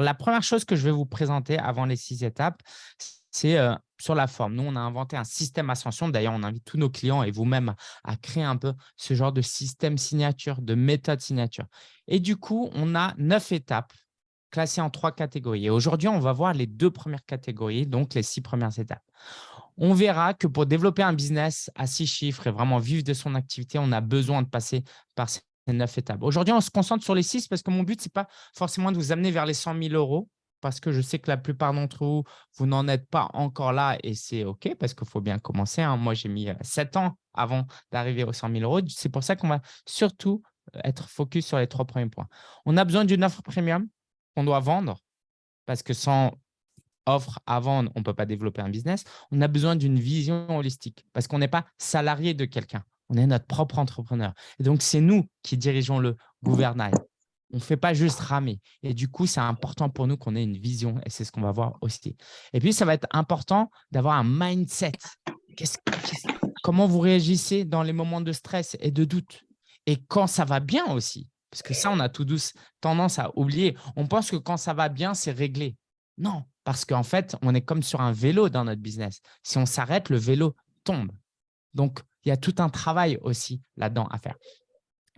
la première chose que je vais vous présenter avant les six étapes, c'est euh, sur la forme. Nous, on a inventé un système ascension. D'ailleurs, on invite tous nos clients et vous-même à créer un peu ce genre de système signature, de méthode signature. Et du coup, on a neuf étapes classées en trois catégories. Et aujourd'hui, on va voir les deux premières catégories, donc les six premières étapes. On verra que pour développer un business à six chiffres et vraiment vivre de son activité, on a besoin de passer par ces neuf étapes. Aujourd'hui, on se concentre sur les six parce que mon but, ce n'est pas forcément de vous amener vers les 100 000 euros parce que je sais que la plupart d'entre vous, vous n'en êtes pas encore là et c'est OK parce qu'il faut bien commencer. Hein. Moi, j'ai mis sept ans avant d'arriver aux 100 000 euros. C'est pour ça qu'on va surtout être focus sur les trois premiers points. On a besoin d'une offre premium qu'on doit vendre parce que sans offre à vendre, on ne peut pas développer un business. On a besoin d'une vision holistique parce qu'on n'est pas salarié de quelqu'un. On est notre propre entrepreneur. Et donc, c'est nous qui dirigeons le gouvernail. On ne fait pas juste ramer. Et du coup, c'est important pour nous qu'on ait une vision et c'est ce qu'on va voir aussi. Et puis, ça va être important d'avoir un mindset. comment vous réagissez dans les moments de stress et de doute? Et quand ça va bien aussi, parce que ça, on a tout douce tendance à oublier. On pense que quand ça va bien, c'est réglé. Non, parce qu'en fait, on est comme sur un vélo dans notre business. Si on s'arrête, le vélo tombe. Donc, il y a tout un travail aussi là-dedans à faire.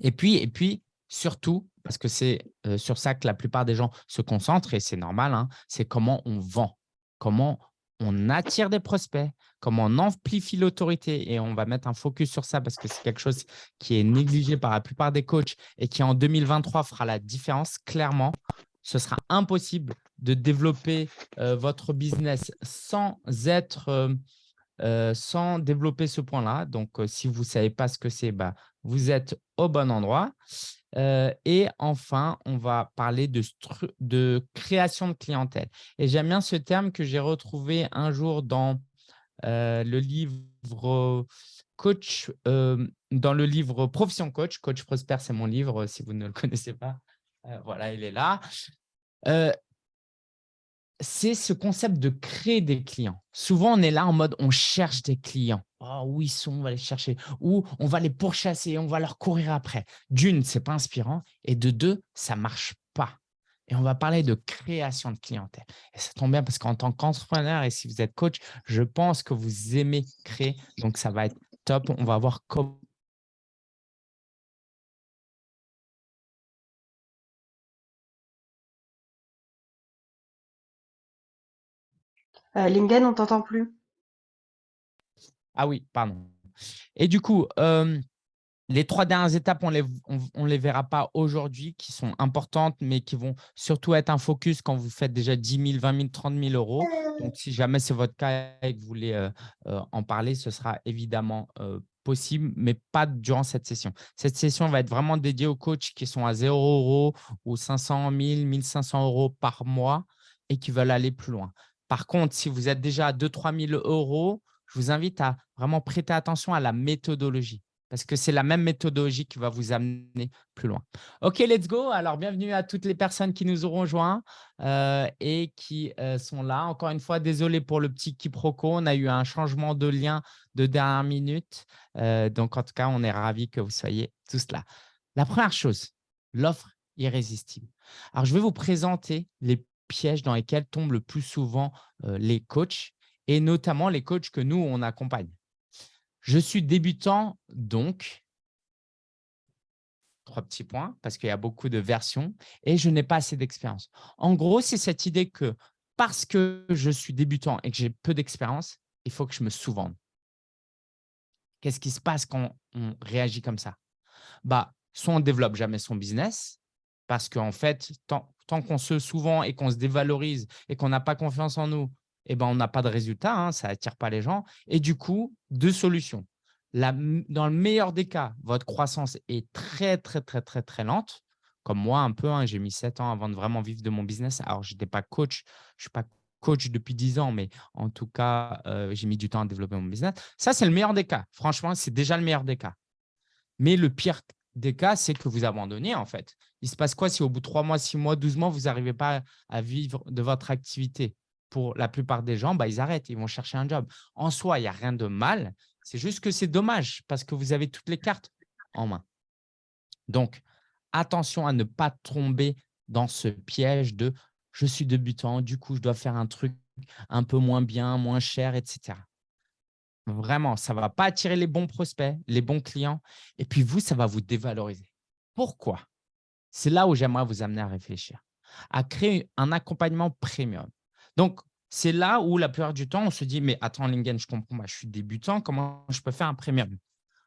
Et puis, et puis surtout, parce que c'est sur ça que la plupart des gens se concentrent et c'est normal, hein, c'est comment on vend, comment on attire des prospects, comment on amplifie l'autorité et on va mettre un focus sur ça parce que c'est quelque chose qui est négligé par la plupart des coachs et qui en 2023 fera la différence clairement. Ce sera impossible de développer votre business sans être sans développer ce point-là. Donc, si vous ne savez pas ce que c'est, bah, vous êtes au bon endroit et enfin, on va parler de, de création de clientèle. Et j'aime bien ce terme que j'ai retrouvé un jour dans le livre coach, dans le livre Profession Coach. Coach Prosper, c'est mon livre, si vous ne le connaissez pas. voilà, il est là c'est ce concept de créer des clients. Souvent, on est là en mode on cherche des clients. Oh, où ils sont, on va les chercher. Ou on va les pourchasser, on va leur courir après. D'une, ce n'est pas inspirant. Et de deux, ça ne marche pas. Et on va parler de création de clientèle. Et ça tombe bien parce qu'en tant qu'entrepreneur et si vous êtes coach, je pense que vous aimez créer. Donc, ça va être top. On va voir comment Euh, Lingen, on t'entend plus. Ah oui, pardon. Et du coup, les trois dernières étapes, on ne les, on, les verra pas aujourd'hui, qui sont importantes, mais qui vont surtout être un focus quand vous faites déjà 10 000, 20 000, 30 000 euros. Donc, si jamais c'est votre cas et que vous voulez en parler, ce sera évidemment possible, mais pas durant cette session. Cette session va être vraiment dédiée aux coachs qui sont à 0 euros ou 500 000, 1500 euros par mois et qui veulent aller plus loin. Par contre, si vous êtes déjà à 2-3 000 euros, je vous invite à vraiment prêter attention à la méthodologie parce que c'est la même méthodologie qui va vous amener plus loin. OK, let's go. Alors, bienvenue à toutes les personnes qui nous auront rejoints euh, et qui euh, sont là. Encore une fois, désolé pour le petit quiproquo. On a eu un changement de lien de dernière minute. Euh, donc, en tout cas, on est ravis que vous soyez tous là. La première chose, l'offre irrésistible. Alors, je vais vous présenter les pièges dans lesquels tombent le plus souvent les coachs et notamment les coachs que nous, on accompagne. Je suis débutant, donc, trois petits points, parce qu'il y a beaucoup de versions, et je n'ai pas assez d'expérience. En gros, c'est cette idée que parce que je suis débutant et que j'ai peu d'expérience, il faut que je me souvende. Qu'est-ce qui se passe quand on réagit comme ça? Bah, Soit on ne développe jamais son business, parce qu'en fait, tant, tant qu'on se souvent et qu'on se dévalorise et qu'on n'a pas confiance en nous, eh ben, on n'a pas de résultat, hein, ça n'attire pas les gens. Et du coup, deux solutions. dans le meilleur des cas, votre croissance est très, très, très, très, très lente. Comme moi, un peu, hein, j'ai mis sept ans avant de vraiment vivre de mon business. Alors, je n'étais pas coach, je ne suis pas coach depuis dix ans, mais en tout cas, euh, j'ai mis du temps à développer mon business. Ça, c'est le meilleur des cas. Franchement, c'est déjà le meilleur des cas. Mais le pire des cas, c'est que vous abandonnez en fait. Il se passe quoi si au bout de 3 mois, 6 mois, 12 mois, vous n'arrivez pas à vivre de votre activité? Pour la plupart des gens, bah, ils arrêtent, ils vont chercher un job. En soi, il n'y a rien de mal. C'est juste que c'est dommage parce que vous avez toutes les cartes en main. Donc, attention à ne pas tomber dans ce piège de « je suis débutant, du coup, je dois faire un truc un peu moins bien, moins cher, etc. Vraiment, ça ne va pas attirer les bons prospects, les bons clients. Et puis vous, ça va vous dévaloriser. Pourquoi? C'est là où j'aimerais vous amener à réfléchir, à créer un accompagnement premium. Donc, c'est là où la plupart du temps, on se dit, mais attends, Lingen, je comprends, je suis débutant, comment je peux faire un premium?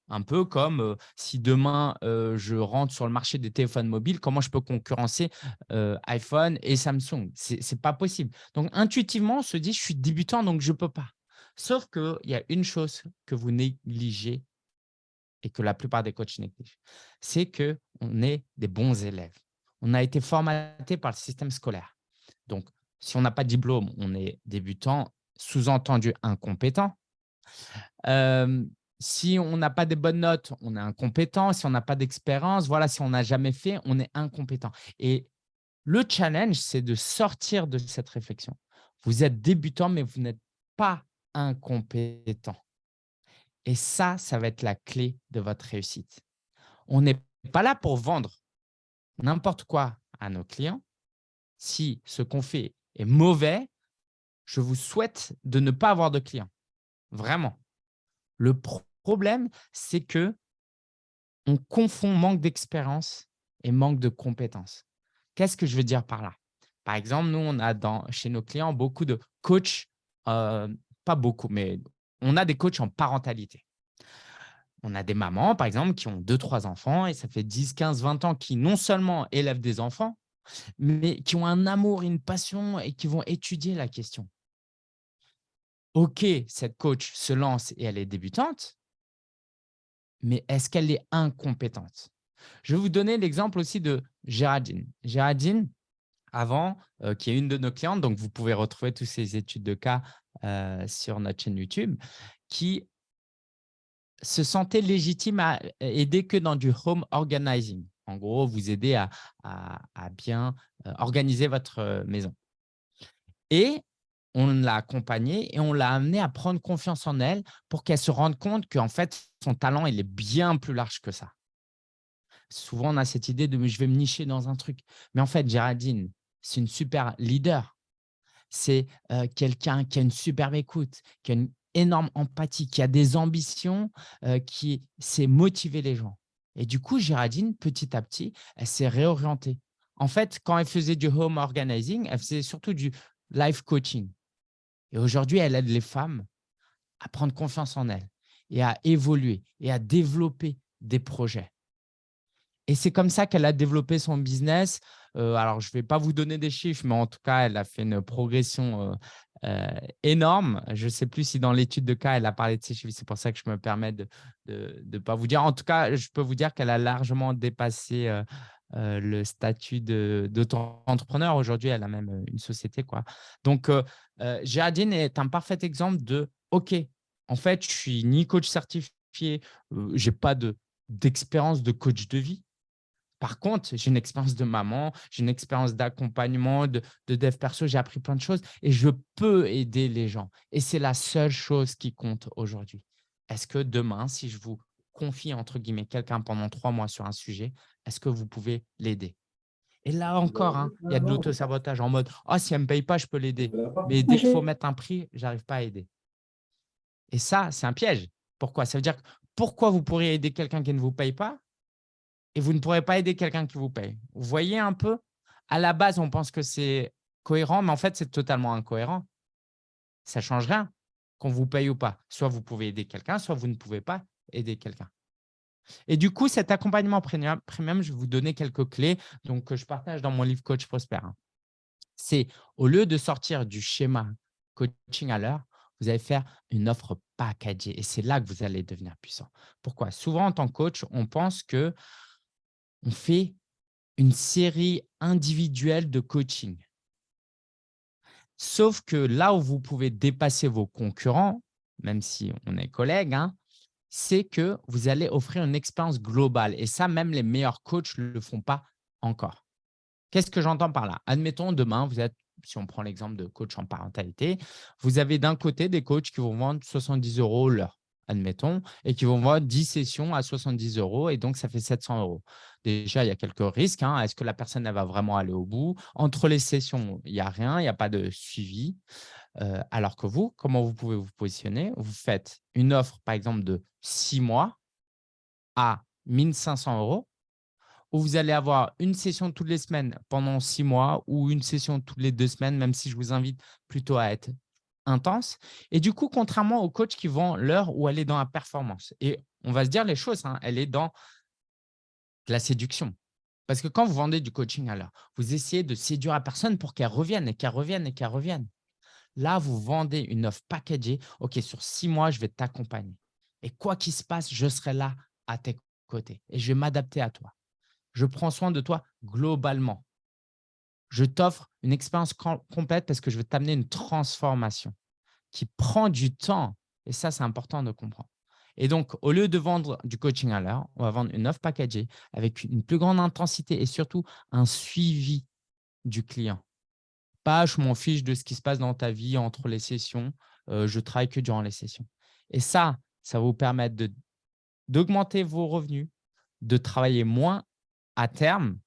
Un peu comme euh, si demain, euh, je rentre sur le marché des téléphones mobiles, comment je peux concurrencer euh, iPhone et Samsung? Ce n'est pas possible. Donc, intuitivement, on se dit, je suis débutant, donc je ne peux pas. Sauf qu'il y a une chose que vous négligez et que la plupart des coachs négligent, c'est qu'on est des bons élèves. On a été formaté par le système scolaire. Donc, si on n'a pas de diplôme, on est débutant, sous-entendu incompétent. si on n'a pas de bonnes notes, on est incompétent. Si on n'a pas d'expérience, voilà, si on n'a jamais fait, on est incompétent. Et le challenge, c'est de sortir de cette réflexion. Vous êtes débutant, mais vous n'êtes pas incompétent. Et ça, ça va être la clé de votre réussite. On n'est pas là pour vendre n'importe quoi à nos clients. Si ce qu'on fait est mauvais, je vous souhaite de ne pas avoir de clients. Vraiment. Le problème, c'est que on confond manque d'expérience et manque de compétences. Qu'est-ce que je veux dire par là? Par exemple, nous, on a dans, chez nos clients beaucoup de coachs, euh, pas beaucoup, mais on a des coachs en parentalité. On a des mamans, par exemple, qui ont deux, trois enfants et ça fait 10, 15, 20 ans qui non seulement élèvent des enfants, mais qui ont un amour, une passion et qui vont étudier la question. OK, cette coach se lance et elle est débutante, mais est-ce qu'elle est incompétente? Je vais vous donner l'exemple aussi de Géraldine. Géraldine, avant, euh, qui est une de nos clientes, donc vous pouvez retrouver toutes ces études de cas euh, sur notre chaîne YouTube, qui se sentait légitime à aider que dans du home organizing. En gros, vous aider à, bien euh, organiser votre euh, maison. Et on l'a accompagnée et on l'a amenée à prendre confiance en elle pour qu'elle se rende compte qu'en fait, son talent, il est bien plus large que ça. Souvent, on a cette idée de « je vais me nicher dans un truc ». Mais en fait, Géraldine, c'est une super leader. C'est quelqu'un qui a une superbe écoute, qui a une énorme empathie, qui a des ambitions, qui sait motiver les gens. Et du coup, Géraldine, petit à petit, elle s'est réorientée. En fait, quand elle faisait du home organizing, elle faisait surtout du life coaching. Et aujourd'hui, elle aide les femmes à prendre confiance en elles et à évoluer et à développer des projets. Et c'est comme ça qu'elle a développé son business. Alors, je ne vais pas vous donner des chiffres, mais en tout cas, elle a fait une progression énorme. Je ne sais plus si dans l'étude de cas, elle a parlé de ces chiffres. C'est pour ça que je me permets de ne pas vous dire. En tout cas, je peux vous dire qu'elle a largement dépassé le statut d'auto-entrepreneur. Aujourd'hui, elle a même une société. Quoi. Donc, Géraldine est un parfait exemple de « OK, en fait, je suis ni coach certifié, je n'ai pas d'expérience de coach de vie, par contre, j'ai une expérience de maman, j'ai une expérience d'accompagnement, de, dev perso, j'ai appris plein de choses et je peux aider les gens. Et c'est la seule chose qui compte aujourd'hui. Est-ce que demain, si je vous confie entre guillemets quelqu'un pendant trois mois sur un sujet, est-ce que vous pouvez l'aider? Et là encore, hein, il y a de l'auto-sabotage en mode « Ah, si elle ne me paye pas, je peux l'aider. Mais dès qu'il faut mettre un prix, je n'arrive pas à aider. » Et ça, c'est un piège. Pourquoi? Ça veut dire que pourquoi vous pourriez aider quelqu'un qui ne vous paye pas? Et vous ne pourrez pas aider quelqu'un qui vous paye. Vous voyez un peu À la base, on pense que c'est cohérent, mais en fait, c'est totalement incohérent. Ça ne change rien qu'on vous paye ou pas. Soit vous pouvez aider quelqu'un, soit vous ne pouvez pas aider quelqu'un. Et du coup, cet accompagnement premium, je vais vous donner quelques clés donc, que je partage dans mon livre Coach Prosper. C'est au lieu de sortir du schéma coaching à l'heure, vous allez faire une offre packagée et c'est là que vous allez devenir puissant. Pourquoi? Souvent, en tant que coach, on pense que on fait une série individuelle de coaching. Sauf que là où vous pouvez dépasser vos concurrents, même si on est collègues, hein, c'est que vous allez offrir une expérience globale. Et ça, même les meilleurs coachs ne le font pas encore. Qu'est-ce que j'entends par là? Admettons, demain, si on prend l'exemple de coach en parentalité, vous avez d'un côté des coachs qui vont vendre 70 euros l'heure. admettons, et qui vont voir 10 sessions à 70 euros et donc ça fait 700 euros. Déjà, il y a quelques risques. Hein. Est-ce que la personne va vraiment aller au bout? Entre les sessions, il n'y a rien, il n'y a pas de suivi. Euh, alors que vous, comment vous pouvez vous positionner? Vous faites une offre, par exemple, de 6 mois à 1500 euros où vous allez avoir une session toutes les semaines pendant six mois ou une session toutes les deux semaines, même si je vous invite plutôt à être intense. Et du coup, contrairement au coach qui vend l'heure où elle est dans la performance. Et on va se dire les choses, hein, elle est dans la séduction. Parce que quand vous vendez du coaching à l'heure, vous essayez de séduire la personne pour qu'elle revienne et qu'elle revienne et qu'elle revienne. Là, vous vendez une offre packagée. OK, sur six mois, je vais t'accompagner. Et quoi qu'il se passe, je serai là à tes côtés et je vais m'adapter à toi. Je prends soin de toi globalement. Je t'offre une expérience complète parce que je veux t'amener une transformation qui prend du temps. Et ça, c'est important de comprendre. Et donc, au lieu de vendre du coaching à l'heure, on va vendre une offre packagée avec une plus grande intensité et surtout un suivi du client. Pas je m'en fiche de ce qui se passe dans ta vie entre les sessions. Euh, je travaille que durant les sessions. Et ça, ça va vous permettre d'augmenter vos revenus, de travailler moins à terme,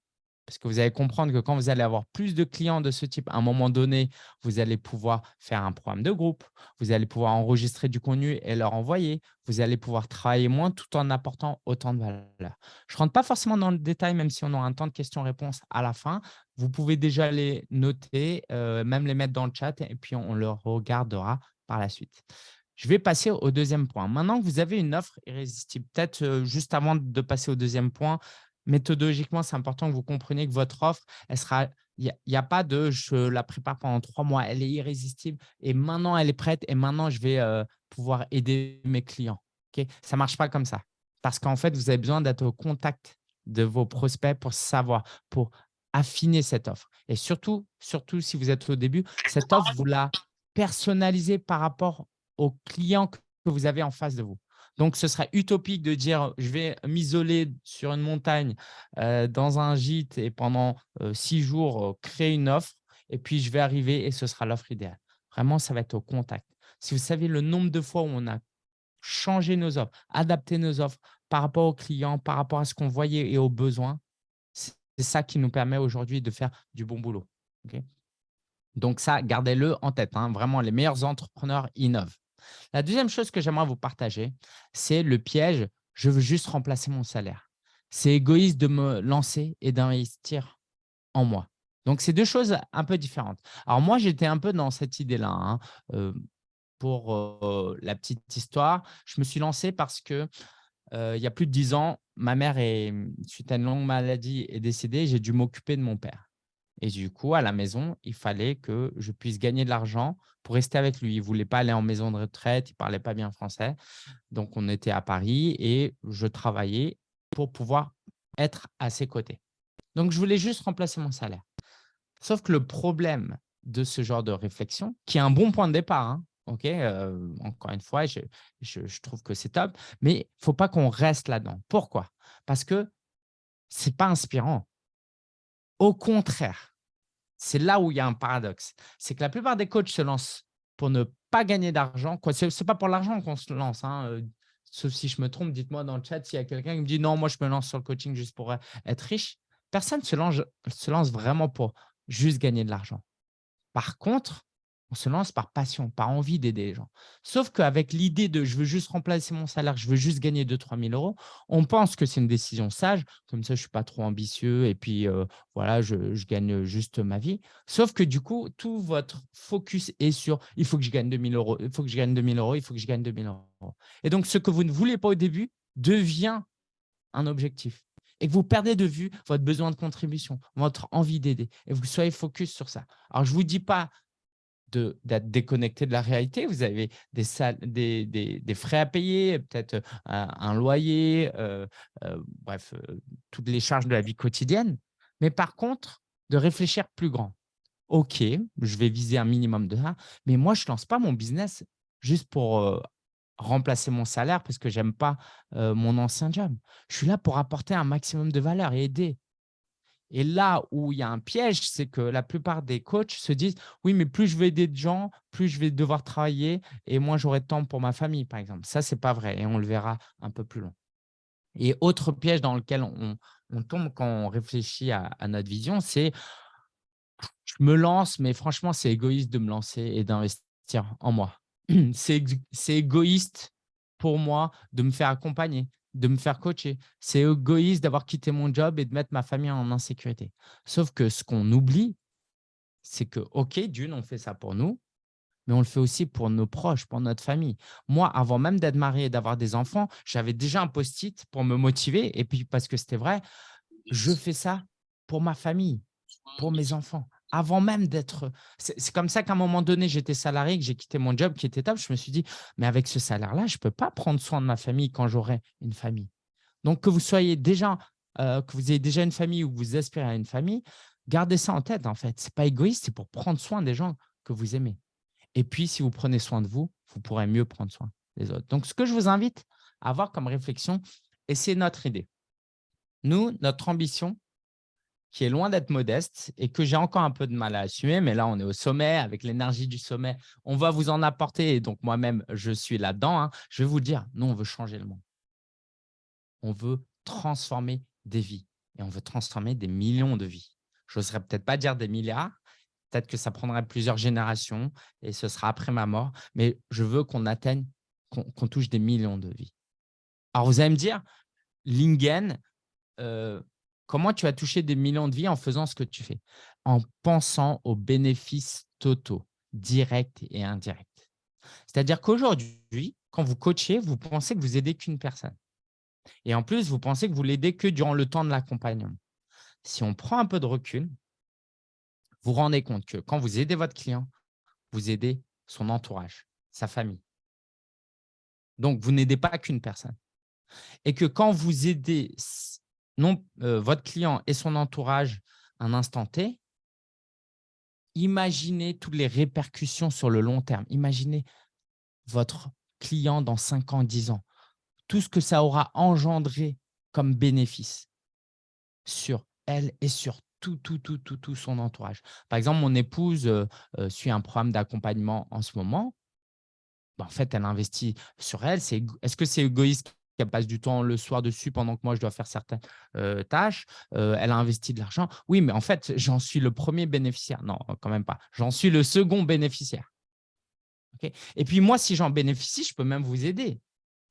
parce que vous allez comprendre que quand vous allez avoir plus de clients de ce type, à un moment donné, vous allez pouvoir faire un programme de groupe, vous allez pouvoir enregistrer du contenu et leur envoyer, vous allez pouvoir travailler moins tout en apportant autant de valeur. Je ne rentre pas forcément dans le détail, même si on aura un temps de questions-réponses à la fin. Vous pouvez déjà les noter, euh, même les mettre dans le chat et puis on le regardera par la suite. Je vais passer au deuxième point. Maintenant que vous avez une offre irrésistible, peut-être euh, juste avant de passer au deuxième point, méthodologiquement, c'est important que vous compreniez que votre offre, elle sera, il n'y a, pas de je la prépare pendant trois mois, elle est irrésistible et maintenant elle est prête et maintenant je vais euh, pouvoir aider mes clients. ça ne marche pas comme ça parce qu'en fait, vous avez besoin d'être au contact de vos prospects pour savoir, pour affiner cette offre. Et surtout, surtout si vous êtes au début, cette offre, vous la personnalisez par rapport aux clients que vous avez en face de vous. Donc, ce serait utopique de dire je vais m'isoler sur une montagne euh, dans un gîte et pendant euh, six jours euh, créer une offre et puis je vais arriver et ce sera l'offre idéale. Vraiment, ça va être au contact. Si vous savez le nombre de fois où on a changé nos offres, adapté nos offres par rapport aux clients, par rapport à ce qu'on voyait et aux besoins, c'est ça qui nous permet aujourd'hui de faire du bon boulot. Donc ça, gardez-le en tête. Hein. Vraiment, les meilleurs entrepreneurs innovent. La deuxième chose que j'aimerais vous partager, c'est le piège « je veux juste remplacer mon salaire ». C'est égoïste de me lancer et d'investir en moi. Donc, c'est deux choses un peu différentes. Alors, moi, j'étais un peu dans cette idée-là. Hein. Euh, pour euh, la petite histoire, je me suis lancé parce que euh, il y a plus de dix ans, ma mère, est, suite à une longue maladie, est décédée. J'ai dû m'occuper de mon père. Et du coup, à la maison, il fallait que je puisse gagner de l'argent pour rester avec lui. Il ne voulait pas aller en maison de retraite, il ne parlait pas bien français. Donc, on était à Paris et je travaillais pour pouvoir être à ses côtés. Donc, je voulais juste remplacer mon salaire. Sauf que le problème de ce genre de réflexion, qui est un bon point de départ, hein, ok euh, encore une fois, je, je trouve que c'est top, mais il ne faut pas qu'on reste là-dedans. Pourquoi? Parce que ce n'est pas inspirant. Au contraire, c'est là où il y a un paradoxe. C'est que la plupart des coachs se lancent pour ne pas gagner d'argent. Ce n'est pas pour l'argent qu'on se lance. Hein, euh, sauf si je me trompe, dites-moi dans le chat s'il y a quelqu'un qui me dit « non, moi, je me lance sur le coaching juste pour euh, être riche ». Personne lance, se lance vraiment pour juste gagner de l'argent. Par contre, on se lance par passion, par envie d'aider les gens. Sauf qu'avec l'idée de « je veux juste remplacer mon salaire, je veux juste gagner 2-3 000 euros », on pense que c'est une décision sage. Comme ça, je ne suis pas trop ambitieux et puis euh, voilà, je, gagne juste ma vie. Sauf que du coup, tout votre focus est sur « il faut que je gagne 2 000 euros, il faut que je gagne 2 000 euros, il faut que je gagne 2 000 euros ». Et donc, ce que vous ne voulez pas au début devient un objectif et que vous perdez de vue votre besoin de contribution, votre envie d'aider et vous soyez focus sur ça. Alors, je ne vous dis pas d'être déconnecté de la réalité. Vous avez des, des, frais à payer, peut-être euh, un, loyer, euh, euh, bref, toutes les charges de la vie quotidienne. Mais par contre, de réfléchir plus grand. OK, je vais viser un minimum de ça, mais moi, je ne lance pas mon business juste pour remplacer mon salaire parce que je n'aime pas mon ancien job. Je suis là pour apporter un maximum de valeur et aider. Et là où il y a un piège, c'est que la plupart des coachs se disent « oui, mais plus je vais aider de gens, plus je vais devoir travailler et moins j'aurai de temps pour ma famille, par exemple ». Ça, ce n'est pas vrai et on le verra un peu plus loin. Et autre piège dans lequel on, tombe quand on réfléchit à, à notre vision, c'est « je me lance, mais franchement, c'est égoïste de me lancer et d'investir en moi. C'est égoïste pour moi de me faire accompagner de me faire coacher. C'est égoïste d'avoir quitté mon job et de mettre ma famille en insécurité. Sauf que ce qu'on oublie, c'est que, OK, d'une, on fait ça pour nous, mais on le fait aussi pour nos proches, pour notre famille. Moi, avant même d'être marié et d'avoir des enfants, j'avais déjà un post-it pour me motiver. Et puis, parce que c'était vrai, je fais ça pour ma famille, pour mes enfants avant même d'être… C'est comme ça qu'à un moment donné, j'étais salarié, que j'ai quitté mon job qui était top. Je me suis dit, mais avec ce salaire-là, je ne peux pas prendre soin de ma famille quand j'aurai une famille. Donc, que vous soyez déjà, euh, que vous ayez déjà une famille ou que vous aspirez à une famille, gardez ça en tête en fait. Ce n'est pas égoïste, c'est pour prendre soin des gens que vous aimez. Et puis, si vous prenez soin de vous, vous pourrez mieux prendre soin des autres. Donc, ce que je vous invite à avoir comme réflexion, et c'est notre idée. Nous, notre ambition, qui est loin d'être modeste et que j'ai encore un peu de mal à assumer, mais là, on est au sommet, avec l'énergie du sommet, on va vous en apporter et donc moi-même, je suis là-dedans. Hein. Je vais vous dire, nous, on veut changer le monde. On veut transformer des vies et on veut transformer des millions de vies. Je n'oserais peut-être pas dire des milliards, peut-être que ça prendrait plusieurs générations et ce sera après ma mort, mais je veux qu'on atteigne, qu'on touche des millions de vies. Alors, vous allez me dire, Lingen, euh, Comment tu as touché des millions de vies en faisant ce que tu fais? En pensant aux bénéfices totaux, directs et indirects. C'est-à-dire qu'aujourd'hui, quand vous coachez, vous pensez que vous aidez qu'une personne. Et en plus, vous pensez que vous l'aidez que durant le temps de l'accompagnement. Si on prend un peu de recul, vous vous rendez compte que quand vous aidez votre client, vous aidez son entourage, sa famille. Donc, vous n'aidez pas qu'une personne. Et que quand vous aidez non, euh, votre client et son entourage un instant T, imaginez toutes les répercussions sur le long terme. Imaginez votre client dans 5 ans, 10 ans. Tout ce que ça aura engendré comme bénéfice sur elle et sur tout, tout, tout, tout, tout son entourage. Par exemple, mon épouse euh, euh, suit un programme d'accompagnement en ce moment. Ben, en fait, elle investit sur elle. Est-ce que c'est égoïste qu'elle passe du temps le soir dessus pendant que moi, je dois faire certaines tâches. Elle a investi de l'argent. Oui, mais en fait, j'en suis le premier bénéficiaire. Non, quand même pas. J'en suis le second bénéficiaire. Et puis moi, si j'en bénéficie, je peux même vous aider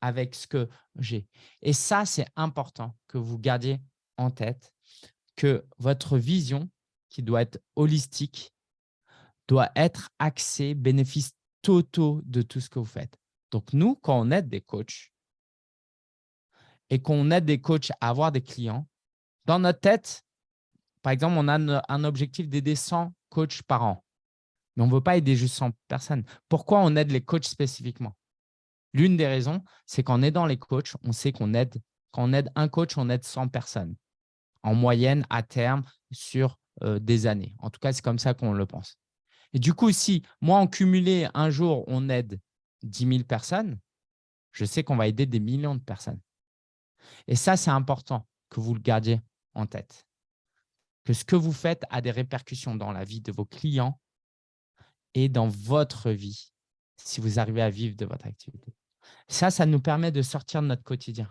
avec ce que j'ai. Et ça, c'est important que vous gardiez en tête que votre vision, qui doit être holistique, doit être axée bénéfice totaux de tout ce que vous faites. Donc, nous, quand on aide des coachs, et qu'on aide des coachs à avoir des clients, dans notre tête, par exemple, on a un objectif d'aider 100 coachs par an, mais on ne veut pas aider juste 100 personnes. Pourquoi on aide les coachs spécifiquement? L'une des raisons, c'est qu'en aidant les coachs, on sait qu'on aide, quand on aide un coach, on aide 100 personnes en moyenne à terme sur euh, des années. En tout cas, c'est comme ça qu'on le pense. Et du coup, si moi, en cumulé, un jour, on aide 10 000 personnes, je sais qu'on va aider des millions de personnes. Et ça, c'est important que vous le gardiez en tête. Que ce que vous faites a des répercussions dans la vie de vos clients et dans votre vie, si vous arrivez à vivre de votre activité. Ça, ça nous permet de sortir de notre quotidien.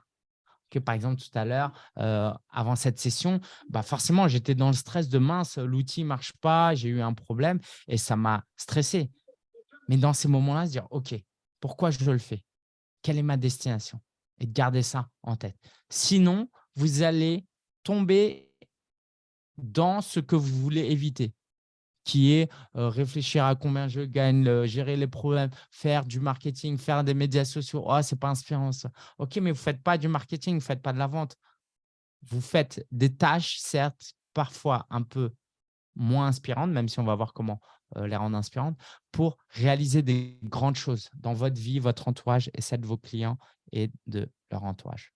Que, par exemple, tout à l'heure, euh, avant cette session, bah forcément, j'étais dans le stress de mince, l'outil ne marche pas, j'ai eu un problème et ça m'a stressé. Mais dans ces moments-là, se dire, OK, pourquoi je le fais? Quelle est ma destination? Et de garder ça en tête. Sinon, vous allez tomber dans ce que vous voulez éviter, qui est euh, réfléchir à combien je gagne, gérer les problèmes, faire du marketing, faire des médias sociaux. Oh, ce n'est pas inspirant ça. OK, mais vous ne faites pas du marketing, vous ne faites pas de la vente. Vous faites des tâches, certes, parfois un peu moins inspirantes, même si on va voir comment les rendre inspirantes, pour réaliser des grandes choses dans votre vie, votre entourage et celle de vos clients et de leur entourage.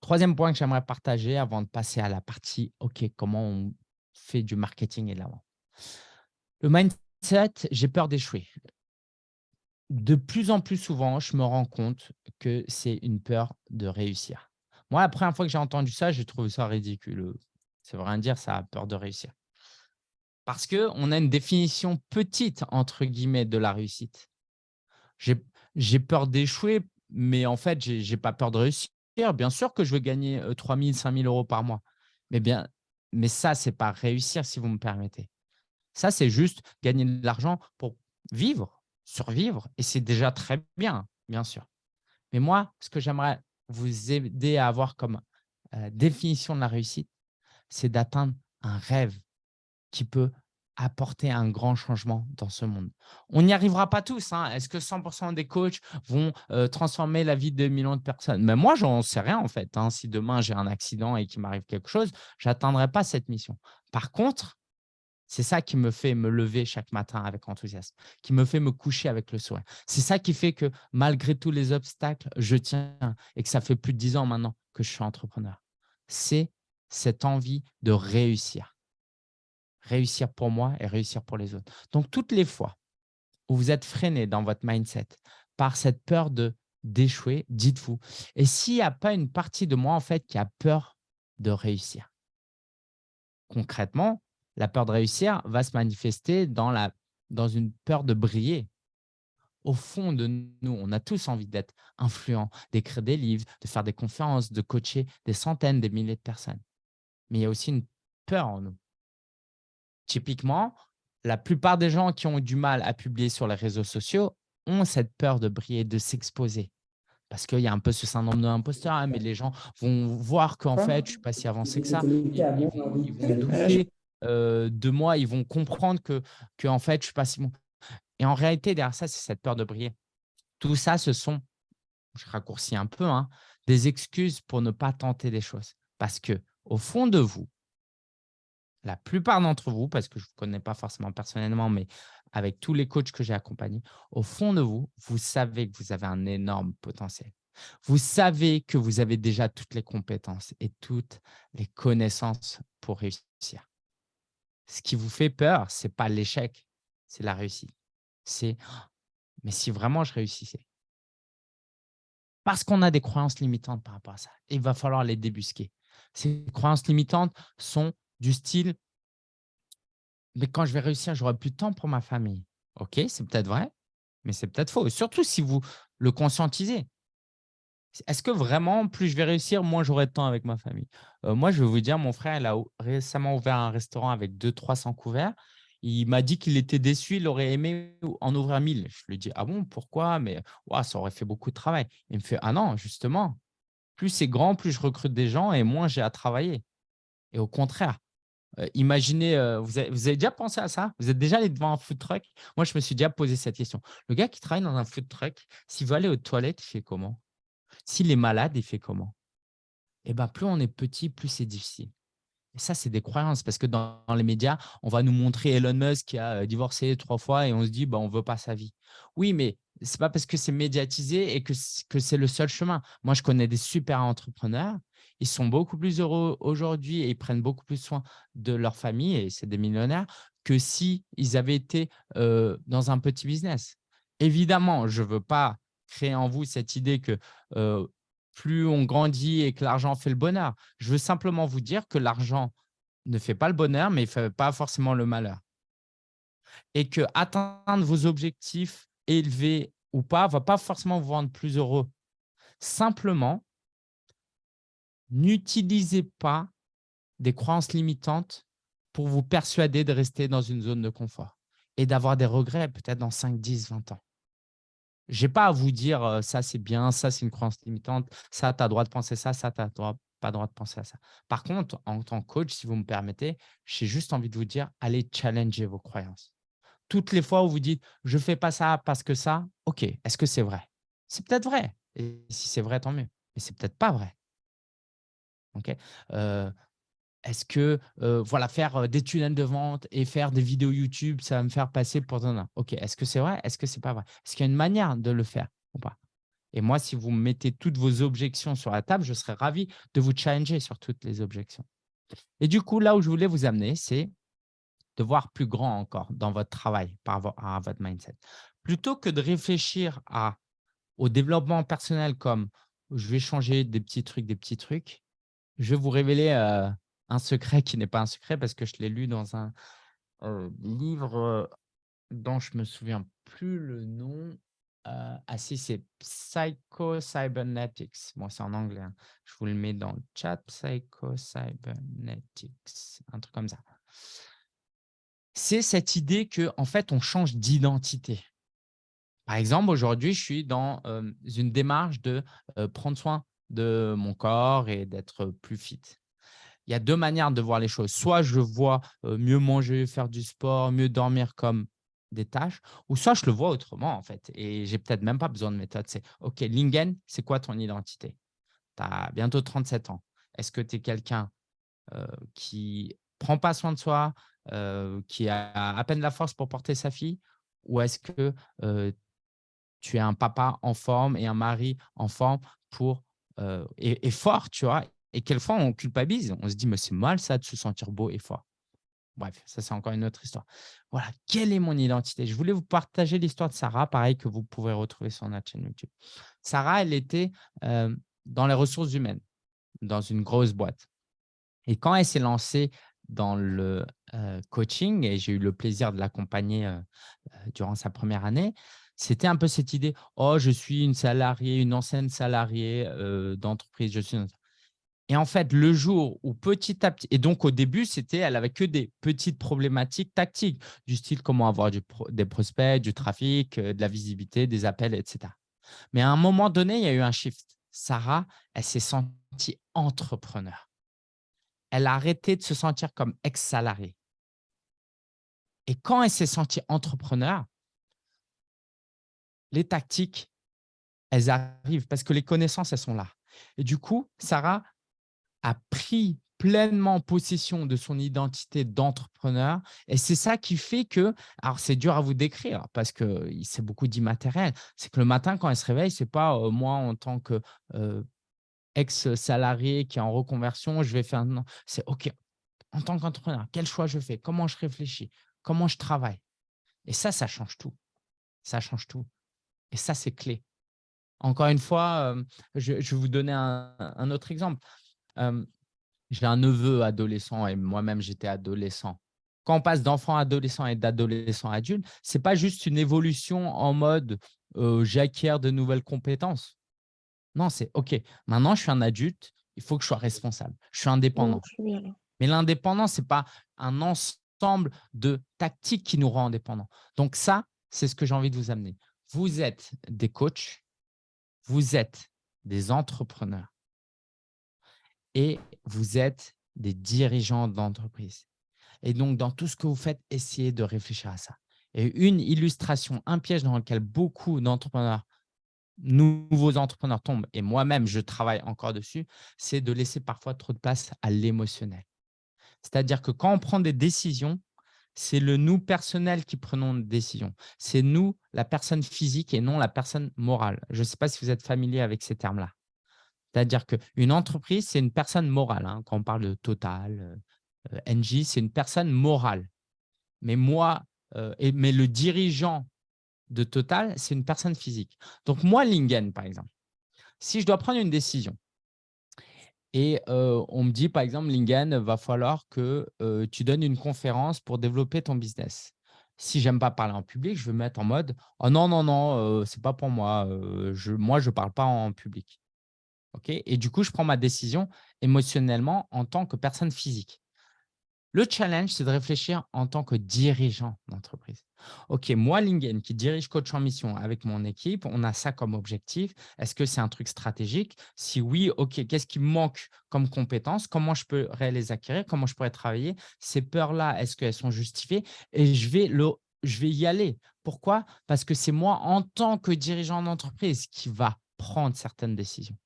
Troisième point que j'aimerais partager avant de passer à la partie « OK, comment on fait du marketing et de l'avant ». Le mindset, j'ai peur d'échouer. De plus en plus souvent, je me rends compte que c'est une peur de réussir. Moi, la première fois que j'ai entendu ça, j'ai trouvé ça ridicule. Ça veut rien dire, ça a peur de réussir. Parce qu'on a une définition petite, entre guillemets, de la réussite. J'ai peur d'échouer, mais en fait, je n'ai pas peur de réussir. Bien sûr que je veux gagner 3 000, 5 000 euros par mois. Mais, bien, mais ça, ce n'est pas réussir, si vous me permettez. Ça, c'est juste gagner de l'argent pour vivre, survivre. Et c'est déjà très bien, bien sûr. Mais moi, ce que j'aimerais vous aider à avoir comme euh, définition de la réussite, c'est d'atteindre un rêve qui peut apporter un grand changement dans ce monde. On n'y arrivera pas tous. Hein. Est-ce que 100% des coachs vont transformer la vie de millions de personnes? Mais moi, j'en sais rien en fait. Hein. Si demain, j'ai un accident et qu'il m'arrive quelque chose, je n'atteindrai pas cette mission. Par contre, c'est ça qui me fait me lever chaque matin avec enthousiasme, qui me fait me coucher avec le sourire. C'est ça qui fait que malgré tous les obstacles, je tiens et que ça fait plus de dix ans maintenant que je suis entrepreneur. C'est cette envie de réussir. Réussir pour moi et réussir pour les autres. Donc, toutes les fois où vous êtes freiné dans votre mindset par cette peur d'échouer, dites-vous. Et s'il n'y a pas une partie de moi en fait qui a peur de réussir Concrètement, la peur de réussir va se manifester dans, une peur de briller. Au fond de nous, on a tous envie d'être influents, d'écrire des livres, de faire des conférences, de coacher des centaines, des milliers de personnes. Mais il y a aussi une peur en nous. Typiquement, la plupart des gens qui ont du mal à publier sur les réseaux sociaux ont cette peur de briller, de s'exposer. Parce qu'il y a un peu ce syndrome de l'imposteur, hein, mais les gens vont voir qu'en fait, je ne suis pas si avancé que ça. Ils, vont, douter euh, de moi, ils vont comprendre que, que en fait, je suis pas si bon. Et en réalité, derrière ça, c'est cette peur de briller. Tout ça, ce sont, je raccourcis un peu, hein, des excuses pour ne pas tenter des choses. Parce que au fond de vous, la plupart d'entre vous, parce que je ne vous connais pas forcément personnellement, mais avec tous les coachs que j'ai accompagnés, au fond de vous, vous savez que vous avez un énorme potentiel. Vous savez que vous avez déjà toutes les compétences et toutes les connaissances pour réussir ce qui vous fait peur, ce n'est pas l'échec, c'est la réussite. C'est « mais si vraiment je réussissais ?» Parce qu'on a des croyances limitantes par rapport à ça. Il va falloir les débusquer. Ces croyances limitantes sont du style « mais quand je vais réussir, j'aurai plus de temps pour ma famille. » Ok, c'est peut-être vrai, mais c'est peut-être faux. Surtout si vous le conscientisez. Est-ce que vraiment, plus je vais réussir, moins j'aurai de temps avec ma famille? Euh, Moi, je vais vous dire, mon frère, il a récemment ouvert un restaurant avec 200-300 couverts. Il m'a dit qu'il était déçu, il aurait aimé en ouvrir 1000. Je lui dis, ah bon, pourquoi? Mais ça aurait fait beaucoup de travail. Il me fait, ah non, justement, plus c'est grand, plus je recrute des gens et moins j'ai à travailler. Et au contraire, euh, imaginez, euh, vous, avez, vous, avez, déjà pensé à ça? Vous êtes déjà allé devant un food truck? Moi, je me suis déjà posé cette question. Le gars qui travaille dans un food truck, s'il veut aller aux toilettes, il fait comment? S'il est malade, il fait comment? Eh bien, plus on est petit, plus c'est difficile. Ça, c'est des croyances parce que dans, les médias, on va nous montrer Elon Musk qui a euh, divorcé trois fois et on se dit bah, on ne veut pas sa vie. Oui, mais ce n'est pas parce que c'est médiatisé et que, c'est le seul chemin. Moi, je connais des super entrepreneurs. Ils sont beaucoup plus heureux aujourd'hui et ils prennent beaucoup plus soin de leur famille et c'est des millionnaires que s'ils avaient été euh, dans un petit business. Évidemment, je ne veux pas créer en vous cette idée que plus on grandit et que l'argent fait le bonheur. Je veux simplement vous dire que l'argent ne fait pas le bonheur, mais il ne fait pas forcément le malheur. Et que atteindre vos objectifs élevés ou pas ne va pas forcément vous rendre plus heureux. Simplement, n'utilisez pas des croyances limitantes pour vous persuader de rester dans une zone de confort et d'avoir des regrets peut-être dans 5, 10, 20 ans. Je n'ai pas à vous dire ça, c'est bien, ça, c'est une croyance limitante, ça, tu as droit de penser ça, ça, tu n'as pas droit de penser à ça. Par contre, en tant que coach, si vous me permettez, j'ai juste envie de vous dire, allez challenger vos croyances. Toutes les fois où vous dites, je ne fais pas ça parce que ça, ok, est-ce que c'est vrai? C'est peut-être vrai. Et si c'est vrai, tant mieux. Mais c'est peut-être pas vrai. Ok est-ce que voilà, faire des tunnels de vente et faire des vidéos YouTube, ça va me faire passer pour un Ok, est-ce que c'est vrai? Est-ce que c'est pas vrai? Est-ce qu'il y a une manière de le faire ou pas? Et moi, si vous mettez toutes vos objections sur la table, je serais ravi de vous challenger sur toutes les objections. Et du coup, là où je voulais vous amener, c'est de voir plus grand encore dans votre travail par rapport à votre mindset. Plutôt que de réfléchir au développement personnel comme je vais changer des petits trucs, des petits trucs, je vais vous révéler un secret qui n'est pas un secret parce que je l'ai lu dans un livre dont je me souviens plus le nom. ah si, c'est Psycho-Cybernetics. Bon, c'est en anglais. Hein. Je vous le mets dans le chat. Psycho-Cybernetics, un truc comme ça. C'est cette idée que en fait, on change d'identité. Par exemple, aujourd'hui, je suis dans une démarche de prendre soin de mon corps et d'être plus fit. Il y a deux manières de voir les choses. Soit je vois mieux manger, faire du sport, mieux dormir comme des tâches, ou soit je le vois autrement en fait. Et j'ai peut-être même pas besoin de méthode. C'est OK, Lingen, c'est quoi ton identité? Tu as bientôt 37 ans. Est-ce que tu es quelqu'un qui prend pas soin de soi, qui a à peine la force pour porter sa fille, ou est-ce que tu es un papa en forme et un mari en forme pour et, fort, tu vois? Et quelquefois, on culpabilise. On se dit, mais c'est mal ça de se sentir beau et fort. Bref, ça, c'est encore une autre histoire. Voilà, quelle est mon identité? Je voulais vous partager l'histoire de Sarah, pareil que vous pouvez retrouver sur notre chaîne YouTube. Sarah, elle était dans les ressources humaines, dans une grosse boîte. Et quand elle s'est lancée dans le coaching, et j'ai eu le plaisir de l'accompagner durant sa première année, c'était un peu cette idée « Oh, je suis une salariée, une ancienne salariée d'entreprise. Je suis et en fait, le jour où petit à petit, et donc au début, c'était, elle avait que des petites problématiques tactiques, du style comment avoir des prospects, du trafic, de la visibilité, des appels, etc. Mais à un moment donné, il y a eu un shift. Sarah, elle s'est sentie entrepreneur. Elle a arrêté de se sentir comme ex-salariée. Et quand elle s'est sentie entrepreneur, les tactiques, elles arrivent parce que les connaissances, elles sont là. Et du coup, Sarah, a pris pleinement possession de son identité d'entrepreneur. Et c'est ça qui fait que, alors c'est dur à vous décrire parce que c'est beaucoup d'immatériel, c'est que le matin, quand elle se réveille, ce n'est pas moi en tant que ex-salarié qui est en reconversion, je vais faire… Non, c'est OK, en tant qu'entrepreneur, quel choix je fais? Comment je réfléchis? Comment je travaille? Et ça, ça change tout. Ça change tout. Et ça, c'est clé. Encore une fois, je, vais vous donner un autre exemple j'ai un neveu adolescent et moi-même, j'étais adolescent. Quand on passe d'enfant adolescent et d'adolescent adulte, ce n'est pas juste une évolution en mode j'acquiers de nouvelles compétences. Non, c'est OK, maintenant, je suis un adulte, il faut que je sois responsable. Je suis indépendant. Mais l'indépendance, ce n'est pas un ensemble de tactiques qui nous rend indépendants. Donc ça, c'est ce que j'ai envie de vous amener. Vous êtes des coachs, vous êtes des entrepreneurs et vous êtes des dirigeants d'entreprise. Et donc, dans tout ce que vous faites, essayez de réfléchir à ça. Et une illustration, un piège dans lequel beaucoup d'entrepreneurs, nouveaux entrepreneurs tombent, et moi-même, je travaille encore dessus, c'est de laisser parfois trop de place à l'émotionnel. C'est-à-dire que quand on prend des décisions, c'est le nous personnel qui prenons des décisions. C'est nous, la personne physique et non la personne morale. Je ne sais pas si vous êtes familier avec ces termes-là. C'est-à-dire qu'une entreprise, c'est une personne morale. Hein. Quand on parle de Total, euh, NG, c'est une personne morale. Mais moi, euh, mais le dirigeant de Total, c'est une personne physique. Donc, moi, Lingen, par exemple, si je dois prendre une décision et euh, on me dit, par exemple, Lingen, va falloir que tu donnes une conférence pour développer ton business. Si j'aime pas parler en public, je vais me mettre en mode « Oh non, non, non, c'est pas pour moi. moi, je parle pas en public. Et du coup, je prends ma décision émotionnellement en tant que personne physique. Le challenge, c'est de réfléchir en tant que dirigeant d'entreprise. OK, moi, Lingen, qui dirige Coach en Mission avec mon équipe, on a ça comme objectif. Est-ce que c'est un truc stratégique? Si oui, OK, qu'est-ce qui manque comme compétences Comment je peux les acquérir? Comment je pourrais travailler? Ces peurs-là, est-ce qu'elles sont justifiées? Et je vais, le, je vais y aller. Pourquoi? Parce que c'est moi, en tant que dirigeant d'entreprise, qui va prendre certaines décisions.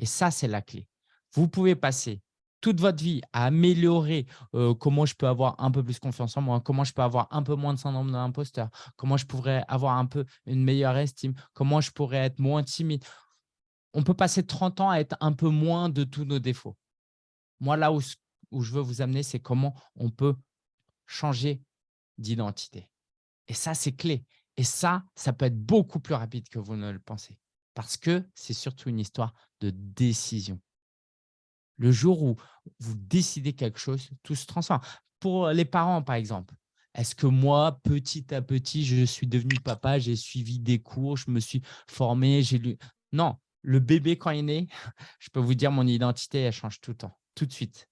Et ça, c'est la clé. Vous pouvez passer toute votre vie à améliorer comment je peux avoir un peu plus confiance en moi, comment je peux avoir un peu moins de syndrome d'imposteur, comment je pourrais avoir un peu une meilleure estime, comment je pourrais être moins timide. On peut passer 30 ans à être un peu moins de tous nos défauts. Moi, là où, où je veux vous amener, c'est comment on peut changer d'identité. Et ça, c'est clé. Et ça, ça peut être beaucoup plus rapide que vous ne le pensez parce que c'est surtout une histoire de décision. Le jour où vous décidez quelque chose, tout se transforme. Pour les parents, par exemple, est-ce que moi, petit à petit, je suis devenu papa, j'ai suivi des cours, je me suis formé, j'ai lu… Non, le bébé, quand il est né, je peux vous dire, mon identité, elle change tout le temps, tout de suite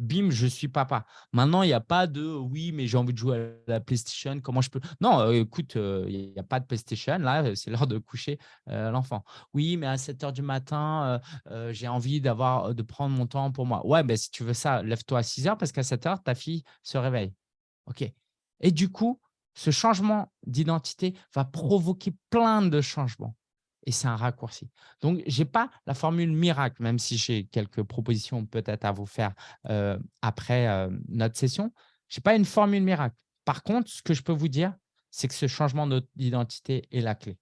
bim, je suis papa. Maintenant, il n'y a pas de oui, mais j'ai envie de jouer à la PlayStation, comment je peux Non, euh, écoute, euh, il n'y a pas de PlayStation, là, euh, c'est l'heure de coucher l'enfant. Oui, mais à 7 heures du matin, j'ai envie d'avoir de prendre mon temps pour moi. Ouais, ben, si tu veux ça, lève-toi à 6 heures parce qu'à 7 heures, ta fille se réveille. OK. Et du coup, ce changement d'identité va provoquer plein de changements et c'est un raccourci. Donc, je n'ai pas la formule miracle, même si j'ai quelques propositions peut-être à vous faire après notre session. Je n'ai pas une formule miracle. Par contre, ce que je peux vous dire, c'est que ce changement d'identité est la clé.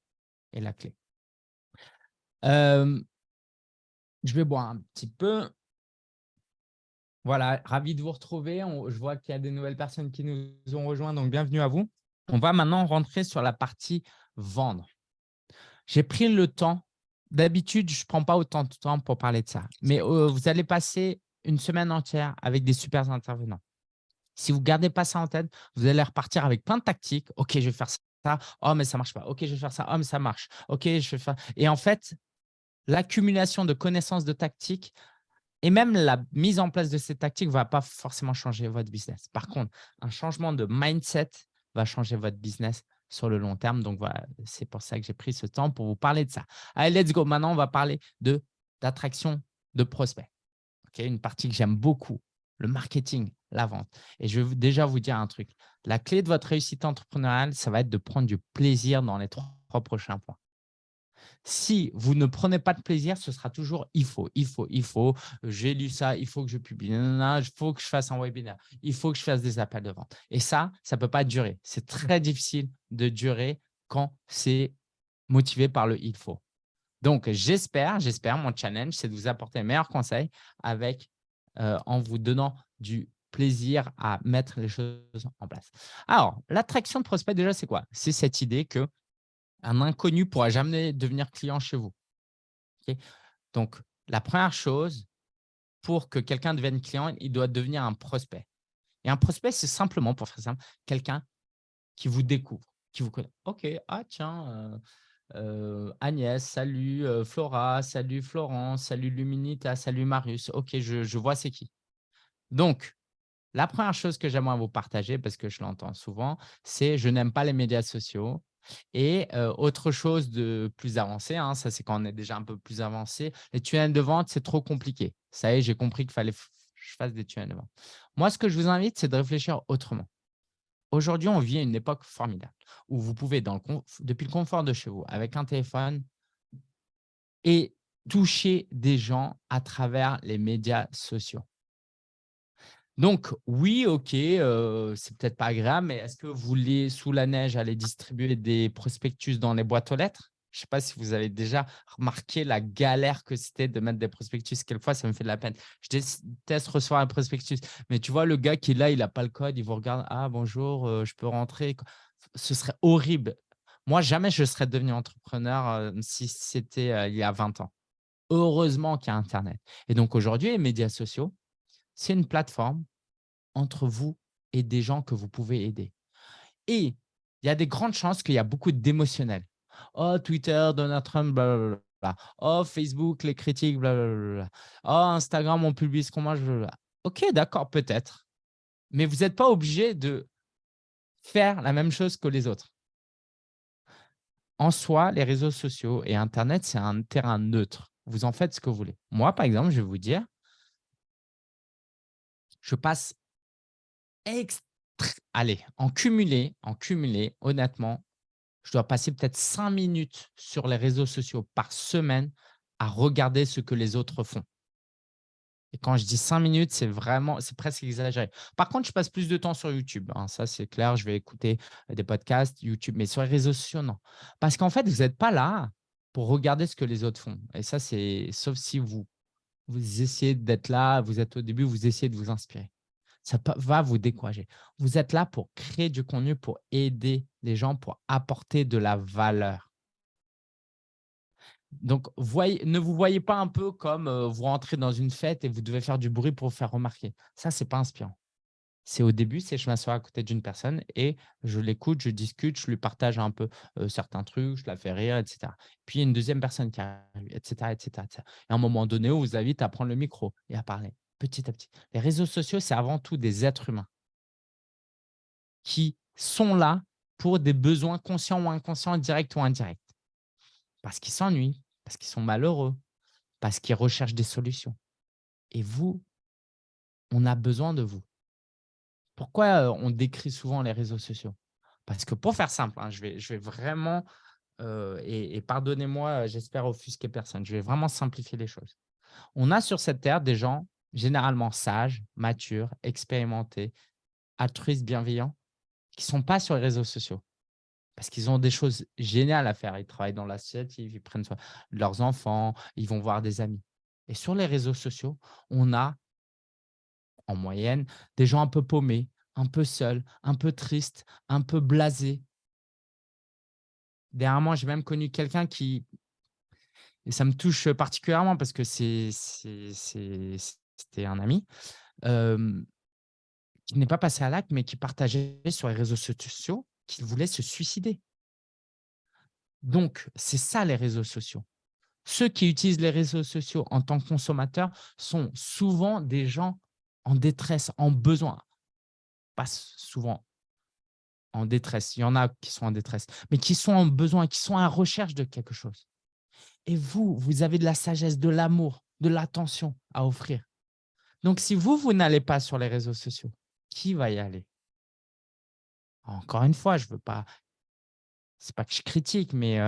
Est la clé. je vais boire un petit peu. Voilà, ravi de vous retrouver. je vois qu'il y a des nouvelles personnes qui nous ont rejoints, donc bienvenue à vous. On va maintenant rentrer sur la partie vendre. J'ai pris le temps. D'habitude, je ne prends pas autant de temps pour parler de ça. Mais euh, vous allez passer une semaine entière avec des super intervenants. Si vous ne gardez pas ça en tête, vous allez repartir avec plein de tactiques. OK, je vais faire ça. Oh, mais ça ne marche pas. OK, je vais faire ça. Oh, mais ça marche. OK, je vais faire… Et en fait, l'accumulation de connaissances de tactiques et même la mise en place de ces tactiques ne va pas forcément changer votre business. Par contre, un changement de mindset va changer votre business sur le long terme. Donc, voilà, c'est pour ça que j'ai pris ce temps pour vous parler de ça. Allez, let's go. Maintenant, on va parler d'attraction de, prospects. Une partie que j'aime beaucoup, le marketing, la vente. Et je vais déjà vous dire un truc. La clé de votre réussite entrepreneuriale, ça va être de prendre du plaisir dans les trois prochains points. Si vous ne prenez pas de plaisir, ce sera toujours « il faut, il faut, il faut, j'ai lu ça, il faut que je publie, il faut que je fasse un webinaire, il faut que je fasse des appels de vente. » Et ça, ça ne peut pas durer. C'est très difficile de durer quand c'est motivé par le « il faut ». Donc, j'espère, j'espère, mon challenge, c'est de vous apporter les meilleurs conseils avec, euh, en vous donnant du plaisir à mettre les choses en place. Alors, l'attraction de prospect, déjà, c'est quoi? C'est cette idée que un inconnu ne pourra jamais devenir client chez vous. Donc, la première chose, pour que quelqu'un devienne client, il doit devenir un prospect. Et un prospect, c'est simplement, pour faire simple, quelqu'un qui vous découvre, qui vous connaît. OK, ah tiens, euh, euh, Agnès, salut euh, Flora, salut Florence, salut Luminita, salut Marius. OK, je, vois c'est qui. Donc, la première chose que j'aimerais vous partager, parce que je l'entends souvent, c'est je n'aime pas les médias sociaux et autre chose de plus avancé, hein, ça c'est quand on est déjà un peu plus avancé, les tunnels de vente, c'est trop compliqué. Ça y est, j'ai compris qu'il fallait que je fasse des tunnels de vente. Moi, ce que je vous invite, c'est de réfléchir autrement. Aujourd'hui, on vit une époque formidable où vous pouvez, depuis le confort de chez vous, avec un téléphone, et toucher des gens à travers les médias sociaux. Donc, oui, OK, euh, c'est peut-être pas agréable, mais est-ce que vous voulez, sous la neige, aller distribuer des prospectus dans les boîtes aux lettres? Je ne sais pas si vous avez déjà remarqué la galère que c'était de mettre des prospectus. Quelquefois, ça me fait de la peine. Je déteste recevoir un prospectus. Mais tu vois, le gars qui est là, il n'a pas le code, il vous regarde. Ah, bonjour, euh, je peux rentrer. Ce serait horrible. Moi, jamais je serais devenu entrepreneur euh, si c'était il y a 20 ans. Heureusement qu'il y a Internet. Et donc, aujourd'hui, les médias sociaux, c'est une plateforme entre vous et des gens que vous pouvez aider. Et il y a des grandes chances qu'il y a beaucoup d'émotionnels. Oh, Twitter, Donald Trump, blablabla. Oh, Facebook, les critiques, blablabla. Oh, Instagram, on publie ce qu'on mange, Ok, d'accord, peut-être. Mais vous n'êtes pas obligé de faire la même chose que les autres. En soi, les réseaux sociaux et Internet, c'est un terrain neutre. Vous en faites ce que vous voulez. Moi, par exemple, je vais vous dire, je passe allez, en cumulé, en cumulé, honnêtement, je dois passer peut-être cinq minutes sur les réseaux sociaux par semaine à regarder ce que les autres font. Et quand je dis cinq minutes, c'est vraiment, c'est presque exagéré. Par contre, je passe plus de temps sur YouTube. Hein, ça, c'est clair. Je vais écouter des podcasts, YouTube, mais sur les réseaux sociaux, non. Parce qu'en fait, vous n'êtes pas là pour regarder ce que les autres font. Et ça, c'est sauf si vous vous essayez d'être là, vous êtes au début, vous essayez de vous inspirer. Ça va vous décourager. Vous êtes là pour créer du contenu, pour aider les gens, pour apporter de la valeur. Donc, ne vous voyez pas un peu comme euh, vous rentrez dans une fête et vous devez faire du bruit pour vous faire remarquer. Ça, ce n'est pas inspirant. C'est au début, c'est je m'assois à côté d'une personne et je l'écoute, je discute, je lui partage un peu certains trucs, je la fais rire, etc. Puis, une deuxième personne qui arrive, etc., etc., etc. Et à un moment donné, on vous invite à prendre le micro et à parler petit à petit. Les réseaux sociaux, c'est avant tout des êtres humains qui sont là pour des besoins conscients ou inconscients, directs ou indirects. Parce qu'ils s'ennuient, parce qu'ils sont malheureux, parce qu'ils recherchent des solutions. Et vous, on a besoin de vous. Pourquoi on décrit souvent les réseaux sociaux? Parce que pour faire simple, hein, je, vais, vraiment, et, pardonnez-moi, j'espère offusquer personne, je vais vraiment simplifier les choses. On a sur cette terre des gens généralement sages, matures, expérimentés, altruistes, bienveillants, qui ne sont pas sur les réseaux sociaux parce qu'ils ont des choses géniales à faire. Ils travaillent dans l'associatif, ils prennent soin de leurs enfants, ils vont voir des amis. Et sur les réseaux sociaux, on a en moyenne des gens un peu paumés, un peu seuls, un peu tristes, un peu blasés. Dernièrement, j'ai même connu quelqu'un qui, et ça me touche particulièrement parce que c'était un ami, qui n'est pas passé à l'acte, mais qui partageait sur les réseaux sociaux qu'il voulait se suicider. Donc, c'est ça les réseaux sociaux. Ceux qui utilisent les réseaux sociaux en tant que consommateurs sont souvent des gens en détresse, en besoin. Pas souvent en détresse, il y en a qui sont en détresse, mais qui sont en besoin, qui sont en recherche de quelque chose. Et vous, vous avez de la sagesse, de l'amour, de l'attention à offrir. Donc, si vous, vous n'allez pas sur les réseaux sociaux, qui va y aller? Encore une fois, je veux pas, c'est pas que je critique, mais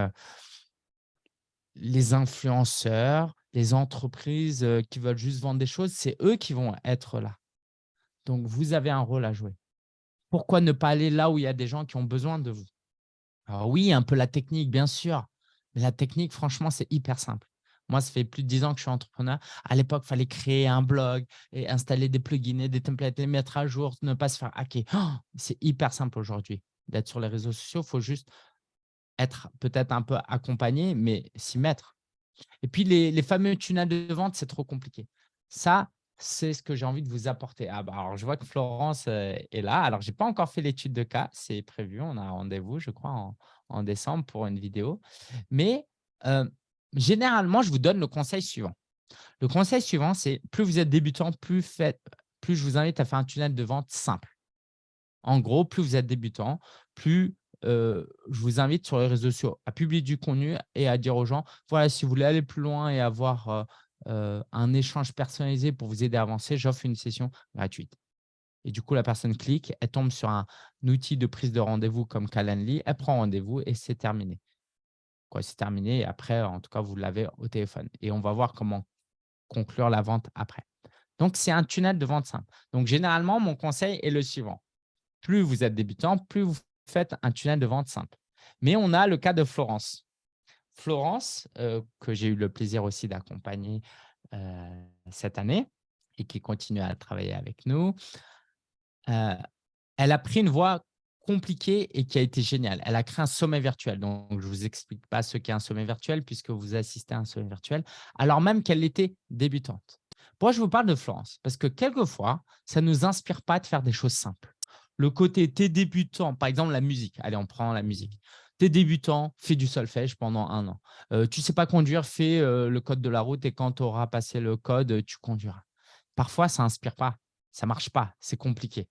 les influenceurs, les entreprises qui veulent juste vendre des choses, c'est eux qui vont être là. Donc, vous avez un rôle à jouer. Pourquoi ne pas aller là où il y a des gens qui ont besoin de vous? Alors oui, un peu la technique, bien sûr. Mais la technique, franchement, c'est hyper simple. Moi, ça fait plus de 10 ans que je suis entrepreneur. À l'époque, il fallait créer un blog et installer des plugins et des templates, les mettre à jour, ne pas se faire hacker. Oh, c'est hyper simple aujourd'hui d'être sur les réseaux sociaux. Il faut juste être peut-être un peu accompagné, mais s'y mettre. Et puis, les, fameux tunnels de vente, c'est trop compliqué. Ça, c'est ce que j'ai envie de vous apporter. Ah bah, alors, je vois que Florence euh, est là. Alors, je n'ai pas encore fait l'étude de cas. C'est prévu. On a rendez-vous, je crois, en, décembre pour une vidéo. Mais euh, généralement, je vous donne le conseil suivant. Le conseil suivant, c'est plus vous êtes débutant, plus, plus je vous invite à faire un tunnel de vente simple. En gros, plus vous êtes débutant, plus je vous invite sur les réseaux sociaux à publier du contenu et à dire aux gens, voilà, si vous voulez aller plus loin et avoir un échange personnalisé pour vous aider à avancer, j'offre une session gratuite. Et du coup, la personne clique, elle tombe sur un outil de prise de rendez-vous comme Calendly, elle prend rendez-vous et c'est terminé c'est terminé. Et après, en tout cas, vous l'avez au téléphone. Et on va voir comment conclure la vente après. Donc, c'est un tunnel de vente simple. Donc, généralement, mon conseil est le suivant. Plus vous êtes débutant, plus vous faites un tunnel de vente simple. Mais on a le cas de Florence. Florence, euh, que j'ai eu le plaisir aussi d'accompagner euh, cette année et qui continue à travailler avec nous, euh, elle a pris une voie compliqué et qui a été génial. Elle a créé un sommet virtuel. Donc, je ne vous explique pas ce qu'est un sommet virtuel puisque vous assistez à un sommet virtuel, alors même qu'elle était débutante. Pourquoi je vous parle de Florence Parce que quelquefois, ça ne nous inspire pas de faire des choses simples. Le côté, t'es débutant, par exemple la musique. Allez, on prend la musique. T'es débutant, fais du solfège pendant un an. Euh, tu ne sais pas conduire, fais euh, le code de la route et quand tu auras passé le code, tu conduiras. Parfois, ça n'inspire pas, ça ne marche pas, c'est compliqué.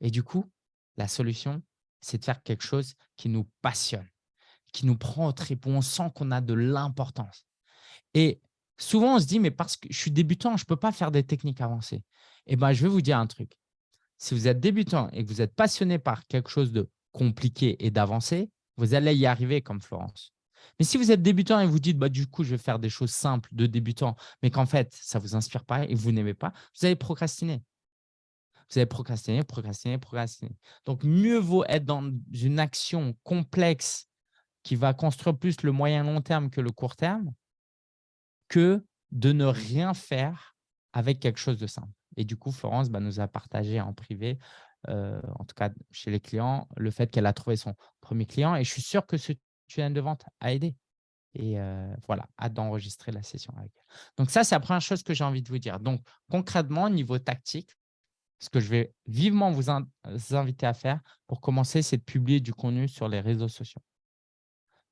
Et du coup, la solution, c'est de faire quelque chose qui nous passionne, qui nous prend au trip, où on sent qu'on a de l'importance. Et souvent, on se dit, mais parce que je suis débutant, je ne peux pas faire des techniques avancées. Eh bien, je vais vous dire un truc. Si vous êtes débutant et que vous êtes passionné par quelque chose de compliqué et d'avancé, vous allez y arriver comme Florence. Mais si vous êtes débutant et vous dites, bah, du coup, je vais faire des choses simples de débutant, mais qu'en fait, ça ne vous inspire pas et vous n'aimez pas, vous allez procrastiner vous allez procrastiner, procrastiner, procrastiner. Donc, mieux vaut être dans une action complexe qui va construire plus le moyen long terme que le court terme que de ne rien faire avec quelque chose de simple. Et du coup, Florence bah, nous a partagé en privé, en tout cas chez les clients, le fait qu'elle a trouvé son premier client. Et je suis sûr que ce tunnel de vente a aidé. Et voilà, hâte d'enregistrer la session avec elle. Donc ça, c'est la première chose que j'ai envie de vous dire. Donc concrètement, au niveau tactique, ce que je vais vivement vous, inviter à faire pour commencer, c'est de publier du contenu sur les réseaux sociaux.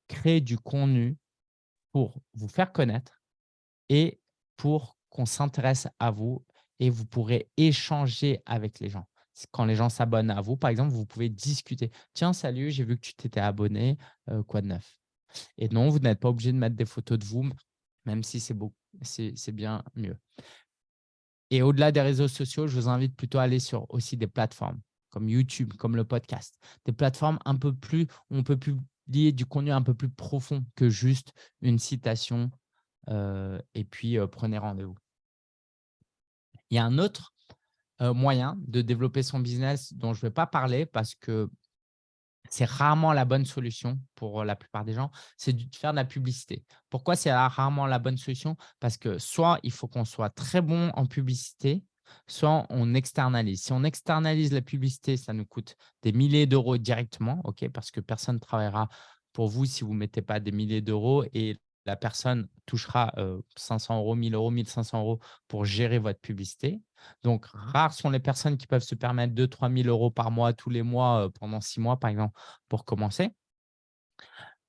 Créer du contenu pour vous faire connaître et pour qu'on s'intéresse à vous et vous pourrez échanger avec les gens. Quand les gens s'abonnent à vous, par exemple, vous pouvez discuter. « Tiens, salut, j'ai vu que tu t'étais abonné, quoi de neuf ?» Et non, vous n'êtes pas obligé de mettre des photos de vous, même si c'est bien mieux. Et au-delà des réseaux sociaux, je vous invite plutôt à aller sur aussi des plateformes comme YouTube, comme le podcast. Des plateformes un peu plus, où on peut publier du contenu un peu plus profond que juste une citation euh, et puis euh, prenez rendez-vous. Il y a un autre moyen de développer son business dont je ne vais pas parler parce que c'est rarement la bonne solution pour la plupart des gens, c'est de faire de la publicité. Pourquoi c'est rarement la bonne solution? Parce que soit il faut qu'on soit très bon en publicité, soit on externalise. Si on externalise la publicité, ça nous coûte des milliers d'euros directement, ok, parce que personne ne travaillera pour vous si vous ne mettez pas des milliers d'euros et la personne touchera 500 euros, 1000 euros, 1500 euros pour gérer votre publicité. Donc, rares sont les personnes qui peuvent se permettre 2 3 000 euros par mois, tous les mois, pendant six mois, par exemple, pour commencer.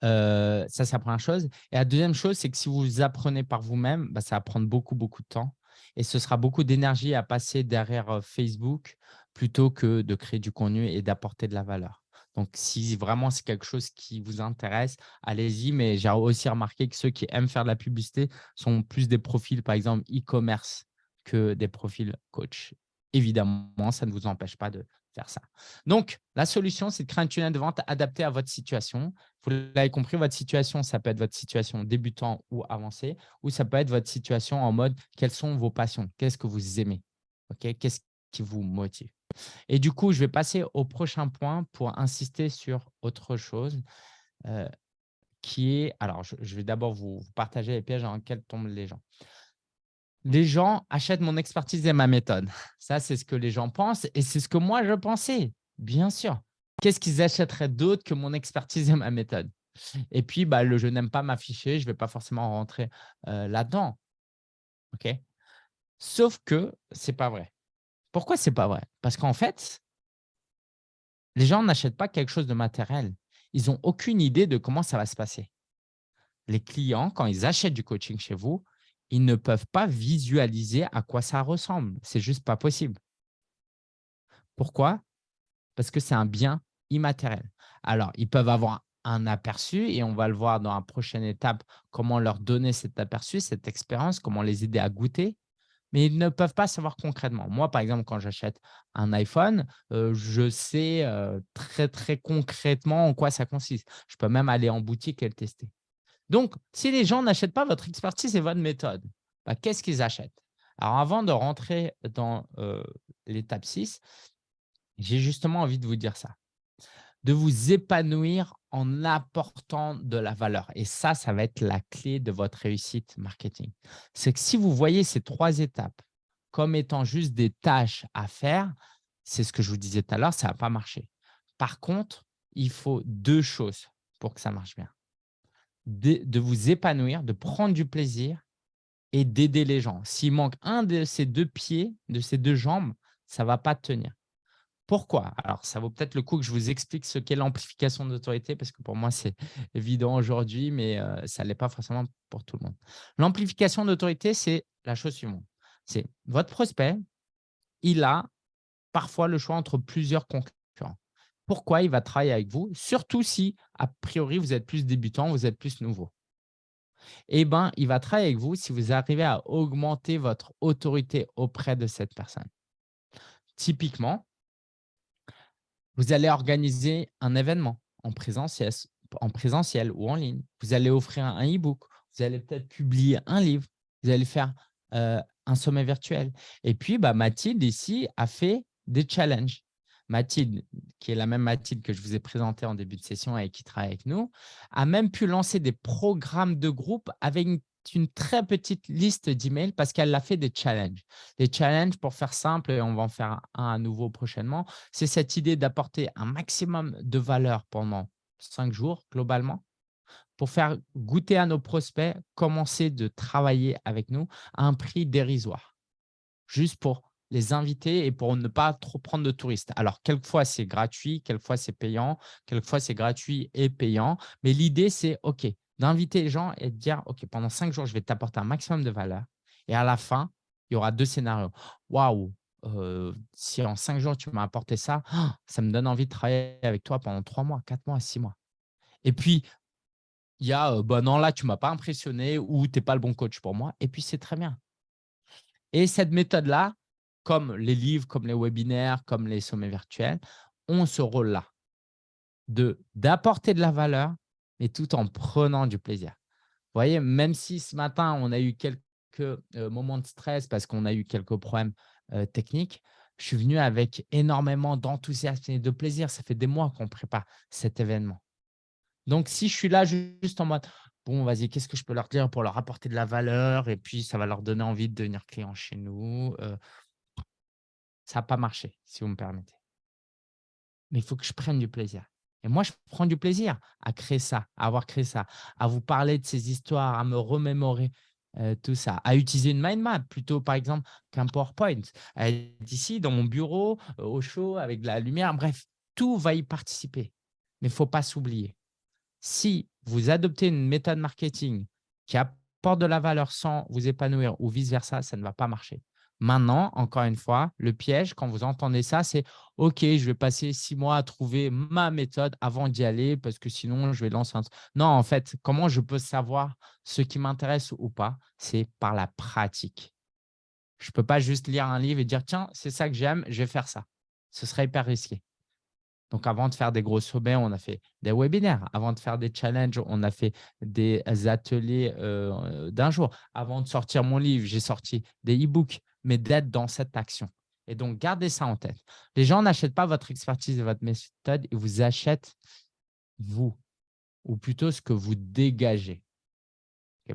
ça, c'est la première chose. Et la deuxième chose, c'est que si vous apprenez par vous-même, bah, ça va prendre beaucoup, beaucoup de temps. Et ce sera beaucoup d'énergie à passer derrière Facebook plutôt que de créer du contenu et d'apporter de la valeur. Donc, si vraiment c'est quelque chose qui vous intéresse, allez-y. Mais j'ai aussi remarqué que ceux qui aiment faire de la publicité sont plus des profils, par exemple, e-commerce que des profils coach. Évidemment, ça ne vous empêche pas de faire ça. Donc, la solution, c'est de créer un tunnel de vente adapté à votre situation. Vous l'avez compris, votre situation, ça peut être votre situation débutant ou avancée, ou ça peut être votre situation en mode « quelles sont vos passions? Qu'est-ce que vous aimez? Qu'est-ce qui vous motive ?» Et du coup, je vais passer au prochain point pour insister sur autre chose euh, qui est… Alors, je, vais d'abord vous, partager les pièges dans lesquels tombent les gens. Les gens achètent mon expertise et ma méthode. Ça, c'est ce que les gens pensent et c'est ce que moi, je pensais, bien sûr. Qu'est-ce qu'ils achèteraient d'autre que mon expertise et ma méthode? Et puis, bah, le, je n'aime pas m'afficher, je ne vais pas forcément rentrer euh, là-dedans. ok? Sauf que ce n'est pas vrai. Pourquoi ce n'est pas vrai? Parce qu'en fait, les gens n'achètent pas quelque chose de matériel. Ils n'ont aucune idée de comment ça va se passer. Les clients, quand ils achètent du coaching chez vous, ils ne peuvent pas visualiser à quoi ça ressemble. C'est juste pas possible. Pourquoi? Parce que c'est un bien immatériel. Alors, ils peuvent avoir un aperçu et on va le voir dans la prochaine étape, comment leur donner cet aperçu, cette expérience, comment les aider à goûter mais ils ne peuvent pas savoir concrètement. Moi, par exemple, quand j'achète un iPhone, je sais très, très concrètement en quoi ça consiste. Je peux même aller en boutique et le tester. Donc, si les gens n'achètent pas votre expertise et votre méthode, bah, qu'est-ce qu'ils achètent? Alors, avant de rentrer dans l'étape 6, j'ai justement envie de vous dire ça de vous épanouir en apportant de la valeur. Et ça, ça va être la clé de votre réussite marketing. C'est que si vous voyez ces trois étapes comme étant juste des tâches à faire, c'est ce que je vous disais tout à l'heure, ça ne va pas marcher. Par contre, il faut deux choses pour que ça marche bien. De, vous épanouir, de prendre du plaisir et d'aider les gens. S'il manque un de ces deux pieds, de ces deux jambes, ça ne va pas tenir. Pourquoi? Alors, ça vaut peut-être le coup que je vous explique ce qu'est l'amplification d'autorité, parce que pour moi, c'est évident aujourd'hui, mais euh, ça ne l'est pas forcément pour tout le monde. L'amplification d'autorité, c'est la chose suivante. C'est votre prospect, il a parfois le choix entre plusieurs concurrents. Pourquoi il va travailler avec vous? Surtout si, a priori, vous êtes plus débutant, vous êtes plus nouveau. Eh bien, il va travailler avec vous si vous arrivez à augmenter votre autorité auprès de cette personne. Typiquement, vous allez organiser un événement en présentiel, en présentiel ou en ligne. Vous allez offrir un e-book. Vous allez peut-être publier un livre. Vous allez faire euh, un sommet virtuel. Et puis, bah, Mathilde ici a fait des challenges. Mathilde, qui est la même Mathilde que je vous ai présentée en début de session et qui travaille avec nous, a même pu lancer des programmes de groupe avec une une très petite liste d'emails parce qu'elle a fait des challenges. Les challenges, pour faire simple, et on va en faire un à nouveau prochainement, c'est cette idée d'apporter un maximum de valeur pendant cinq jours globalement pour faire goûter à nos prospects, commencer de travailler avec nous à un prix dérisoire, juste pour les inviter et pour ne pas trop prendre de touristes. Alors, quelquefois, c'est gratuit, quelquefois, c'est payant, quelquefois, c'est gratuit et payant. Mais l'idée, c'est OK, d'inviter les gens et de dire OK, pendant cinq jours, je vais t'apporter un maximum de valeur. Et à la fin, il y aura deux scénarios. Waouh, euh, si en cinq jours, tu m'as apporté ça, ça me donne envie de travailler avec toi pendant trois mois, quatre mois, six mois. Et puis, il y a, bah non, là, tu ne m'as pas impressionné ou tu n'es pas le bon coach pour moi. Et puis, c'est très bien. Et cette méthode-là, comme les livres, comme les webinaires, comme les sommets virtuels, ont ce rôle-là d'apporter de la valeur, mais tout en prenant du plaisir. Vous voyez, même si ce matin, on a eu quelques moments de stress parce qu'on a eu quelques problèmes techniques, je suis venu avec énormément d'enthousiasme et de plaisir. Ça fait des mois qu'on prépare cet événement. Donc, si je suis là juste en mode « bon, vas-y, qu'est-ce que je peux leur dire pour leur apporter de la valeur et puis ça va leur donner envie de devenir client chez nous ça n'a pas marché, si vous me permettez. Mais il faut que je prenne du plaisir. Et moi, je prends du plaisir à créer ça, à avoir créé ça, à vous parler de ces histoires, à me remémorer tout ça, à utiliser une mind map plutôt, par exemple, qu'un PowerPoint. D'ici, dans mon bureau, au chaud, avec de la lumière, bref, tout va y participer. Mais il ne faut pas s'oublier. Si vous adoptez une méthode marketing qui apporte de la valeur sans vous épanouir ou vice-versa, ça ne va pas marcher. Maintenant, encore une fois, le piège, quand vous entendez ça, c'est « Ok, je vais passer six mois à trouver ma méthode avant d'y aller parce que sinon, je vais lancer un… » Non, en fait, comment je peux savoir ce qui m'intéresse ou pas? C'est par la pratique. Je ne peux pas juste lire un livre et dire « Tiens, c'est ça que j'aime, je vais faire ça. » Ce serait hyper risqué. Donc, avant de faire des gros sommets, on a fait des webinaires. Avant de faire des challenges, on a fait des ateliers euh, d'un jour. Avant de sortir mon livre, j'ai sorti des e-books mais d'être dans cette action. Et donc, gardez ça en tête. Les gens n'achètent pas votre expertise et votre méthode, ils vous achètent vous, ou plutôt ce que vous dégagez,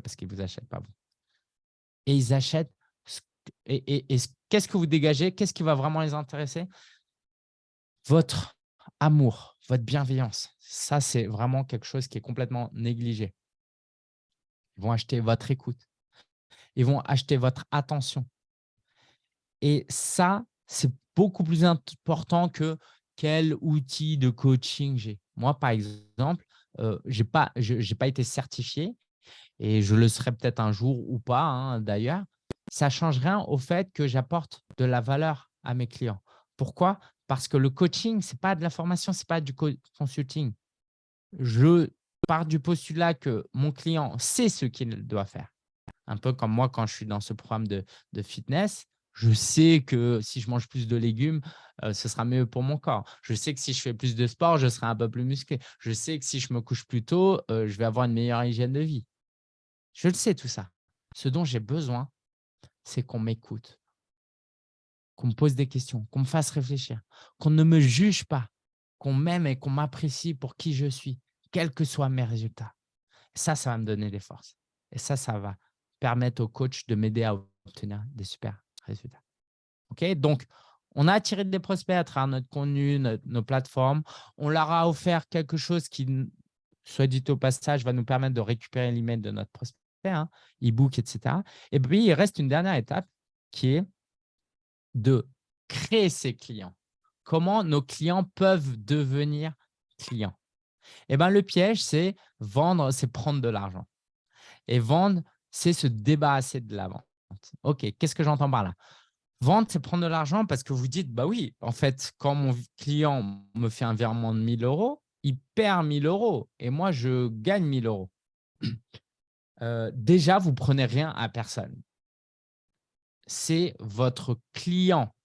parce qu'ils ne vous achètent pas vous. Et ils achètent, et, et qu'est-ce que vous dégagez? Qu'est-ce qui va vraiment les intéresser? Votre amour, votre bienveillance. Ça, c'est vraiment quelque chose qui est complètement négligé. Ils vont acheter votre écoute. Ils vont acheter votre attention. Et ça, c'est beaucoup plus important que quel outil de coaching j'ai. Moi, par exemple, euh, je n'ai pas, été certifié et je le serai peut-être un jour ou pas hein, d'ailleurs. Ça ne change rien au fait que j'apporte de la valeur à mes clients. Pourquoi? Parce que le coaching, ce n'est pas de la formation, ce n'est pas du consulting. Je pars du postulat que mon client sait ce qu'il doit faire. Un peu comme moi quand je suis dans ce programme de fitness, je sais que si je mange plus de légumes, ce sera mieux pour mon corps. Je sais que si je fais plus de sport, je serai un peu plus musclé. Je sais que si je me couche plus tôt, je vais avoir une meilleure hygiène de vie. Je le sais tout ça. Ce dont j'ai besoin, c'est qu'on m'écoute, qu'on me pose des questions, qu'on me fasse réfléchir, qu'on ne me juge pas, qu'on m'aime et qu'on m'apprécie pour qui je suis, quels que soient mes résultats. Ça, ça va me donner des forces. Et ça, ça va permettre au coach de m'aider à obtenir des super résultats. OK Donc, on a attiré des prospects à travers notre contenu, nos plateformes. On leur a offert quelque chose qui, soit dit au passage, va nous permettre de récupérer l'email de notre prospect, hein, e-book, etc. Et puis, il reste une dernière étape qui est de créer ses clients. Comment nos clients peuvent devenir clients? Eh bien, le piège, c'est vendre, c'est prendre de l'argent. Et vendre, c'est se débarrasser de la vente. OK, qu'est-ce que j'entends par là? Vendre, c'est prendre de l'argent parce que vous dites, bah oui, en fait, quand mon client me fait un virement de 1000 euros, il perd 1000 euros et moi, je gagne 1000 euros. Euh, déjà, vous ne prenez rien à personne. C'est votre client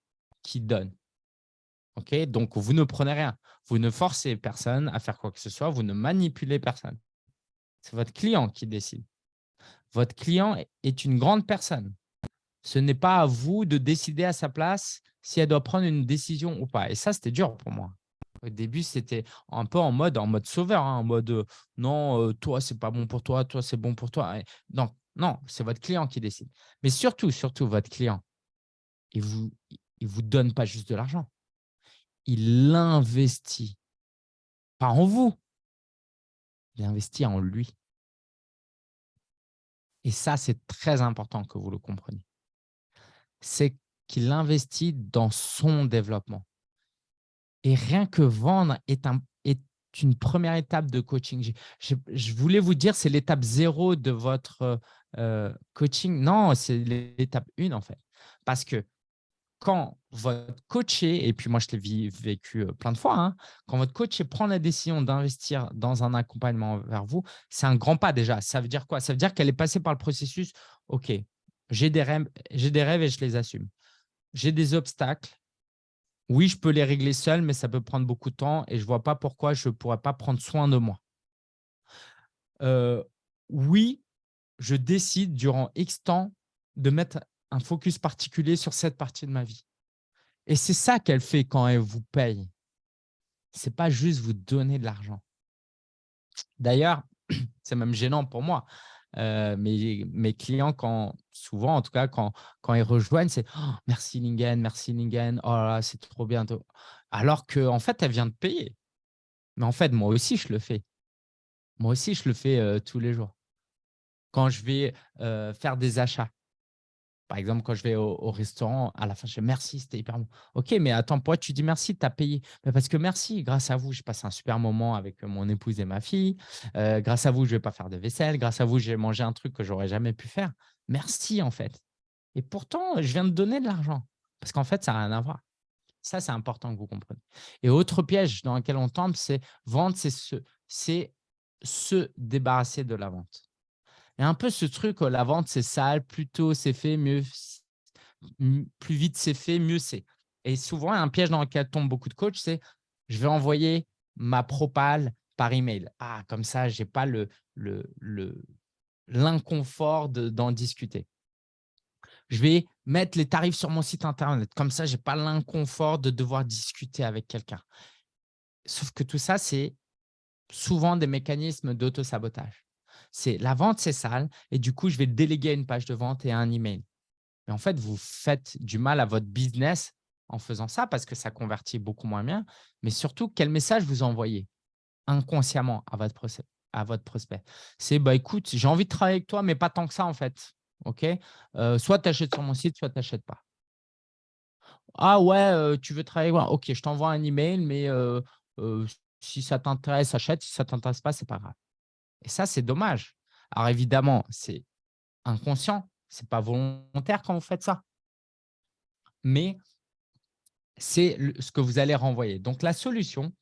qui donne. Donc, vous ne prenez rien. Vous ne forcez personne à faire quoi que ce soit. Vous ne manipulez personne. C'est votre client qui décide. Votre client est une grande personne. Ce n'est pas à vous de décider à sa place si elle doit prendre une décision ou pas. Et ça, c'était dur pour moi. Au début, c'était un peu en mode, en mode sauveur, hein, en mode euh, non, euh, toi, c'est pas bon pour toi, toi, c'est bon pour toi. non, non, c'est votre client qui décide. Mais surtout, surtout, votre client, il ne vous, il vous donne pas juste de l'argent. Il investit, pas en vous, il investit en lui. et ça, c'est très important que vous le compreniez, c'est qu'il investit dans son développement. Et rien que vendre est, un, est une première étape de coaching. Je, voulais vous dire, c'est l'étape zéro de votre euh, coaching. Non, c'est l'étape une en fait. Parce que quand votre coaché, et puis moi je l'ai vécu euh, plein de fois, hein, quand votre coaché prend la décision d'investir dans un accompagnement vers vous, c'est un grand pas déjà. Ça veut dire quoi? Ça veut dire qu'elle est passée par le processus, OK, j'ai des, rêves, des rêves et je les assume. J'ai des obstacles. Oui, je peux les régler seul, mais ça peut prendre beaucoup de temps et je ne vois pas pourquoi je ne pourrais pas prendre soin de moi. Euh, oui, je décide durant X temps de mettre un focus particulier sur cette partie de ma vie. Et c'est ça qu'elle fait quand elle vous paye. Ce n'est pas juste vous donner de l'argent. D'ailleurs, c'est même gênant pour moi. Euh, mes, clients, souvent en tout cas, quand, ils rejoignent, c'est «Oh, merci Lingen, merci Lingen, oh c'est trop bientôt. Alors qu'en en fait, elle vient de payer. Mais en fait, moi aussi, je le fais. Moi aussi, je le fais euh, tous les jours. Quand je vais euh, faire des achats, par exemple, quand je vais au, restaurant, à la fin, je dis merci, c'était hyper bon. Ok, mais attends, pourquoi tu dis merci Tu as payé? Parce que merci, grâce à vous, j'ai passé un super moment avec mon épouse et ma fille. Euh, grâce à vous, je ne vais pas faire de vaisselle. Grâce à vous, j'ai mangé un truc que j'aurais jamais pu faire. Merci, en fait. Et pourtant, je viens de donner de l'argent. Parce qu'en fait, ça n'a rien à voir. Ça, c'est important que vous compreniez. Et autre piège dans lequel on tombe, c'est vendre, c'est se débarrasser de la vente. Et un peu ce truc, la vente, c'est sale, plus tôt c'est fait, mieux, plus vite c'est fait, mieux c'est. Et souvent, un piège dans lequel tombent beaucoup de coachs, c'est je vais envoyer ma propale par email. Ah, comme ça, je n'ai pas l'inconfort le, d'en discuter. Je vais mettre les tarifs sur mon site internet. Comme ça, je n'ai pas l'inconfort de devoir discuter avec quelqu'un. Sauf que tout ça, c'est souvent des mécanismes d'auto-sabotage c'est la vente, c'est sale et du coup, je vais déléguer une page de vente et un email. Mais en fait, vous faites du mal à votre business en faisant ça parce que ça convertit beaucoup moins bien. Mais surtout, quel message vous envoyez inconsciemment à votre, prospect? C'est bah, écoute, j'ai envie de travailler avec toi, mais pas tant que ça en fait. ok? Euh, soit tu achètes sur mon site, soit tu n'achètes pas. Ah ouais, tu veux travailler Ok, je t'envoie un email, mais si ça t'intéresse, achète. Si ça ne t'intéresse pas, ce n'est pas grave. Et ça, c'est dommage. Alors évidemment, c'est inconscient, ce n'est pas volontaire quand vous faites ça. Mais c'est ce que vous allez renvoyer. Donc, la solution,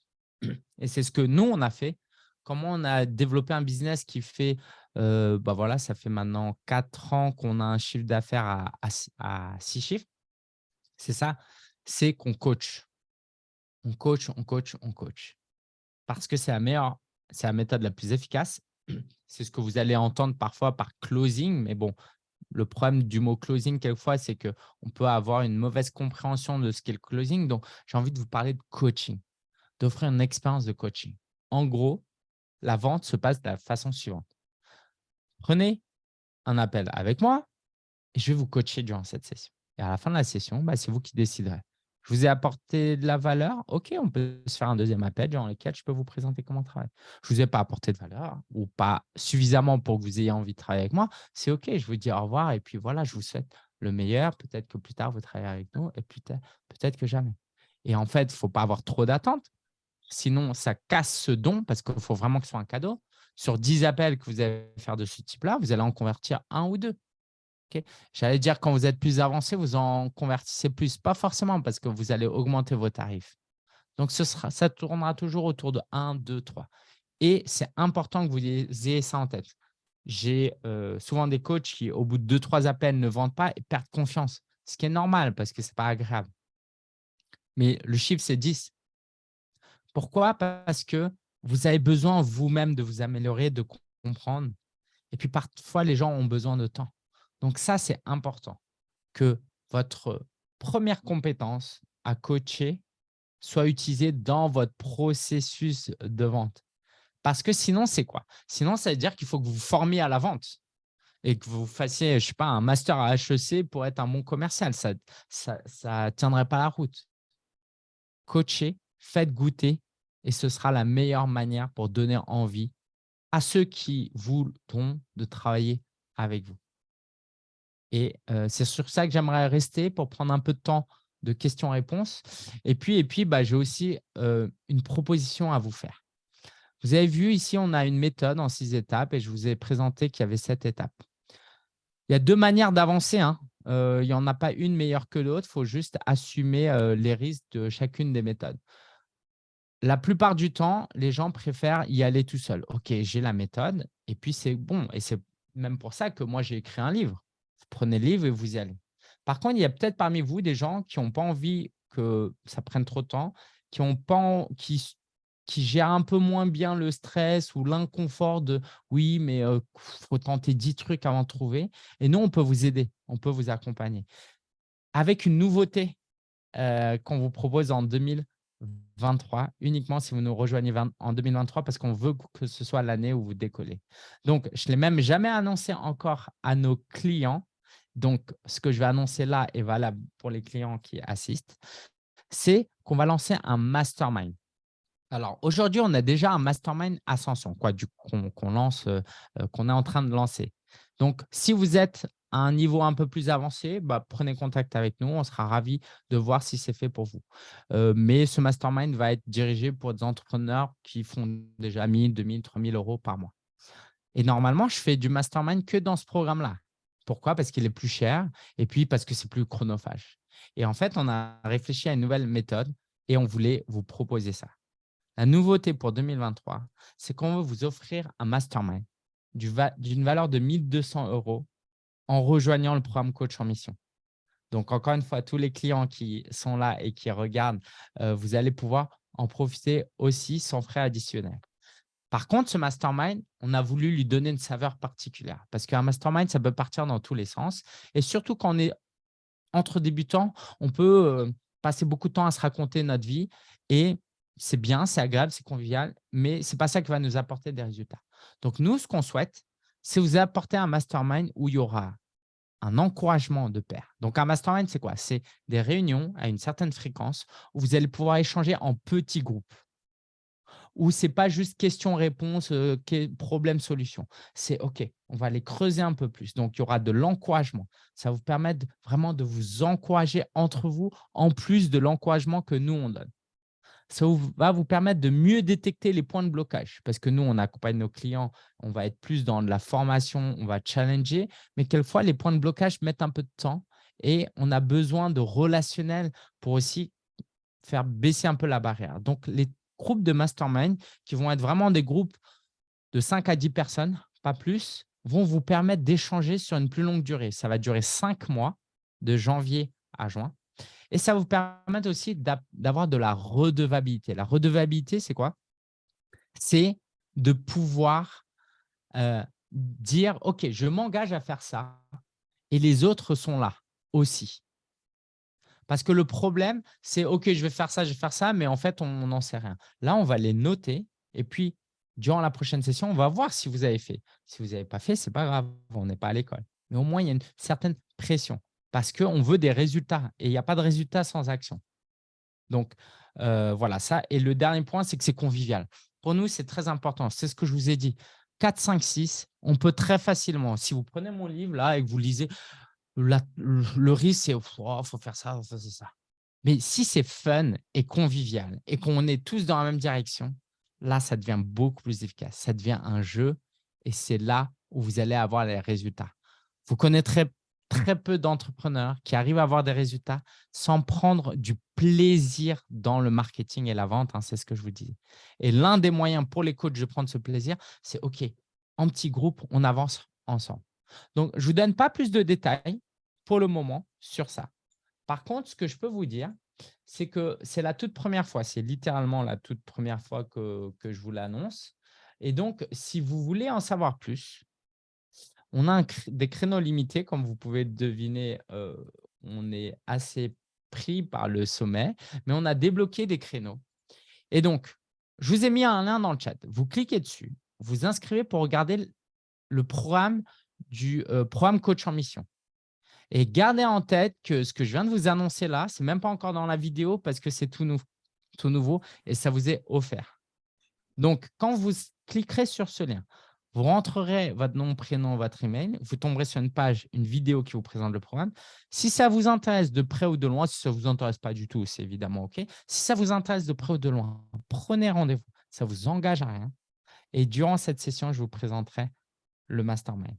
et c'est ce que nous, on a fait, comment on a développé un business qui fait, euh, bah voilà, ça fait maintenant quatre ans qu'on a un chiffre d'affaires à, à, six chiffres. C'est ça, c'est qu'on coach. On coach, on coach, on coach. Parce que c'est la meilleure, c'est la méthode la plus efficace c'est ce que vous allez entendre parfois par closing, mais bon, le problème du mot closing, quelquefois, c'est qu'on peut avoir une mauvaise compréhension de ce qu'est le closing. Donc, j'ai envie de vous parler de coaching, d'offrir une expérience de coaching. En gros, la vente se passe de la façon suivante. Prenez un appel avec moi et je vais vous coacher durant cette session. Et à la fin de la session, bah, c'est vous qui déciderez. Je vous ai apporté de la valeur. OK, on peut se faire un deuxième appel dans lequel je peux vous présenter comment travailler. Je ne vous ai pas apporté de valeur ou pas suffisamment pour que vous ayez envie de travailler avec moi. C'est OK, je vous dis au revoir et puis voilà, je vous souhaite le meilleur. Peut-être que plus tard, vous travaillerez avec nous et peut-être que jamais. Et en fait, il ne faut pas avoir trop d'attentes. Sinon, ça casse ce don parce qu'il faut vraiment que ce soit un cadeau. Sur 10 appels que vous allez faire de ce type-là, vous allez en convertir un ou deux. J'allais dire, quand vous êtes plus avancé, vous en convertissez plus. Pas forcément parce que vous allez augmenter vos tarifs. Donc, ça tournera toujours autour de 1, 2, 3. Et c'est important que vous ayez ça en tête. J'ai euh, souvent des coachs qui, au bout de 2, 3 appels, ne vendent pas et perdent confiance. Ce qui est normal parce que ce n'est pas agréable. Mais le chiffre, c'est 10. Pourquoi? Parce que vous avez besoin vous-même de vous améliorer, de comprendre. Et puis, parfois, les gens ont besoin de temps. Donc ça, c'est important que votre première compétence à coacher soit utilisée dans votre processus de vente. Parce que sinon, c'est quoi? Sinon, ça veut dire qu'il faut que vous vous formiez à la vente et que vous fassiez, je ne sais pas, un master à HEC pour être un bon commercial. Ça ne ça, ça tiendrait pas la route. Coachez, faites goûter et ce sera la meilleure manière pour donner envie à ceux qui voudront de travailler avec vous. Et c'est sur ça que j'aimerais rester pour prendre un peu de temps de questions-réponses. Et puis, et puis bah, j'ai aussi une proposition à vous faire. Vous avez vu ici, on a une méthode en six étapes et je vous ai présenté qu'il y avait sept étapes. Il y a deux manières d'avancer. Hein. il n'y en a pas une meilleure que l'autre. Il faut juste assumer les risques de chacune des méthodes. La plupart du temps, les gens préfèrent y aller tout seul. OK, j'ai la méthode et puis c'est bon. Et c'est même pour ça que moi, j'ai écrit un livre. Prenez le livre et vous y allez. Par contre, il y a peut-être parmi vous des gens qui n'ont pas envie que ça prenne trop de temps, qui, ont pas, qui, qui gèrent un peu moins bien le stress ou l'inconfort de « oui, mais il faut tenter 10 trucs avant de trouver ». Et nous, on peut vous aider, on peut vous accompagner. Avec une nouveauté qu'on vous propose en 2023, uniquement si vous nous rejoignez en 2023, parce qu'on veut que ce soit l'année où vous décollez. Donc, je ne l'ai même jamais annoncé encore à nos clients, donc, ce que je vais annoncer là est valable pour les clients qui assistent, c'est qu'on va lancer un mastermind. Alors, aujourd'hui, on a déjà un mastermind Ascension qu'on lance, euh, euh, qu'on est en train de lancer. Donc, si vous êtes à un niveau un peu plus avancé, bah, prenez contact avec nous. On sera ravis de voir si c'est fait pour vous. Euh, mais ce mastermind va être dirigé pour des entrepreneurs qui font déjà 1000, 2000, 3000 euros par mois. Et normalement, je fais du mastermind que dans ce programme-là. Pourquoi? Parce qu'il est plus cher et puis parce que c'est plus chronophage. Et en fait, on a réfléchi à une nouvelle méthode et on voulait vous proposer ça. La nouveauté pour 2023, c'est qu'on veut vous offrir un mastermind d'une valeur de 1200 euros en rejoignant le programme Coach en Mission. Donc, encore une fois, tous les clients qui sont là et qui regardent, euh, vous allez pouvoir en profiter aussi sans frais additionnels. Par contre, ce mastermind, on a voulu lui donner une saveur particulière parce qu'un mastermind, ça peut partir dans tous les sens. Et surtout, quand on est entre débutants, on peut euh, passer beaucoup de temps à se raconter notre vie et c'est bien, c'est agréable, c'est convivial, mais ce n'est pas ça qui va nous apporter des résultats. Donc, nous, ce qu'on souhaite, c'est vous apporter un mastermind où il y aura un encouragement de pair. Donc, un mastermind, c'est quoi? C'est des réunions à une certaine fréquence où vous allez pouvoir échanger en petits groupes où ce n'est pas juste question-réponse, euh, problème-solution. C'est OK, on va aller creuser un peu plus. Donc, il y aura de l'encouragement. Ça vous permettre vraiment de vous encourager entre vous en plus de l'encouragement que nous, on donne. Ça va vous permettre de mieux détecter les points de blocage parce que nous, on accompagne nos clients, on va être plus dans de la formation, on va challenger, mais quelquefois, les points de blocage mettent un peu de temps et on a besoin de relationnel pour aussi faire baisser un peu la barrière. Donc, les groupes de mastermind qui vont être vraiment des groupes de 5 à 10 personnes, pas plus, vont vous permettre d'échanger sur une plus longue durée. Ça va durer 5 mois, de janvier à juin. Et ça va vous permettre aussi d'avoir de la redevabilité. La redevabilité, c'est quoi? C'est de pouvoir euh, dire, OK, je m'engage à faire ça et les autres sont là aussi. Parce que le problème, c'est OK, je vais faire ça, je vais faire ça, mais en fait, on n'en sait rien. Là, on va les noter et puis, durant la prochaine session, on va voir si vous avez fait. Si vous n'avez pas fait, ce n'est pas grave, on n'est pas à l'école. Mais au moins, il y a une certaine pression parce qu'on veut des résultats et il n'y a pas de résultats sans action. Donc, euh, voilà ça. Et le dernier point, c'est que c'est convivial. Pour nous, c'est très important. C'est ce que je vous ai dit. 4, 5, 6, on peut très facilement, si vous prenez mon livre là et que vous lisez, le risque, c'est oh, faut faire ça, ça, c'est ça. Mais si c'est fun et convivial et qu'on est tous dans la même direction, là, ça devient beaucoup plus efficace. Ça devient un jeu et c'est là où vous allez avoir les résultats. Vous connaîtrez très peu d'entrepreneurs qui arrivent à avoir des résultats sans prendre du plaisir dans le marketing et la vente. Hein, c'est ce que je vous dis. Et l'un des moyens pour les coachs de prendre ce plaisir, c'est OK, en petit groupe, on avance ensemble. Donc, je ne vous donne pas plus de détails pour le moment sur ça. Par contre, ce que je peux vous dire, c'est que c'est la toute première fois, c'est littéralement la toute première fois que, je vous l'annonce. Et donc, si vous voulez en savoir plus, on a des créneaux limités, comme vous pouvez deviner, euh, on est assez pris par le sommet, mais on a débloqué des créneaux. Et donc, je vous ai mis un lien dans le chat. Vous cliquez dessus, vous inscrivez pour regarder le programme du euh, programme Coach en Mission. Et gardez en tête que ce que je viens de vous annoncer là, ce n'est même pas encore dans la vidéo parce que c'est tout, tout nouveau et ça vous est offert. Donc, quand vous cliquerez sur ce lien, Vous rentrerez votre nom, prénom, votre email. Vous tomberez sur une page, une vidéo qui vous présente le programme. Si ça vous intéresse de près ou de loin, si ça ne vous intéresse pas du tout, c'est évidemment OK. Si ça vous intéresse de près ou de loin, prenez rendez-vous. Ça ne vous engage à rien. Et durant cette session, je vous présenterai le mastermind.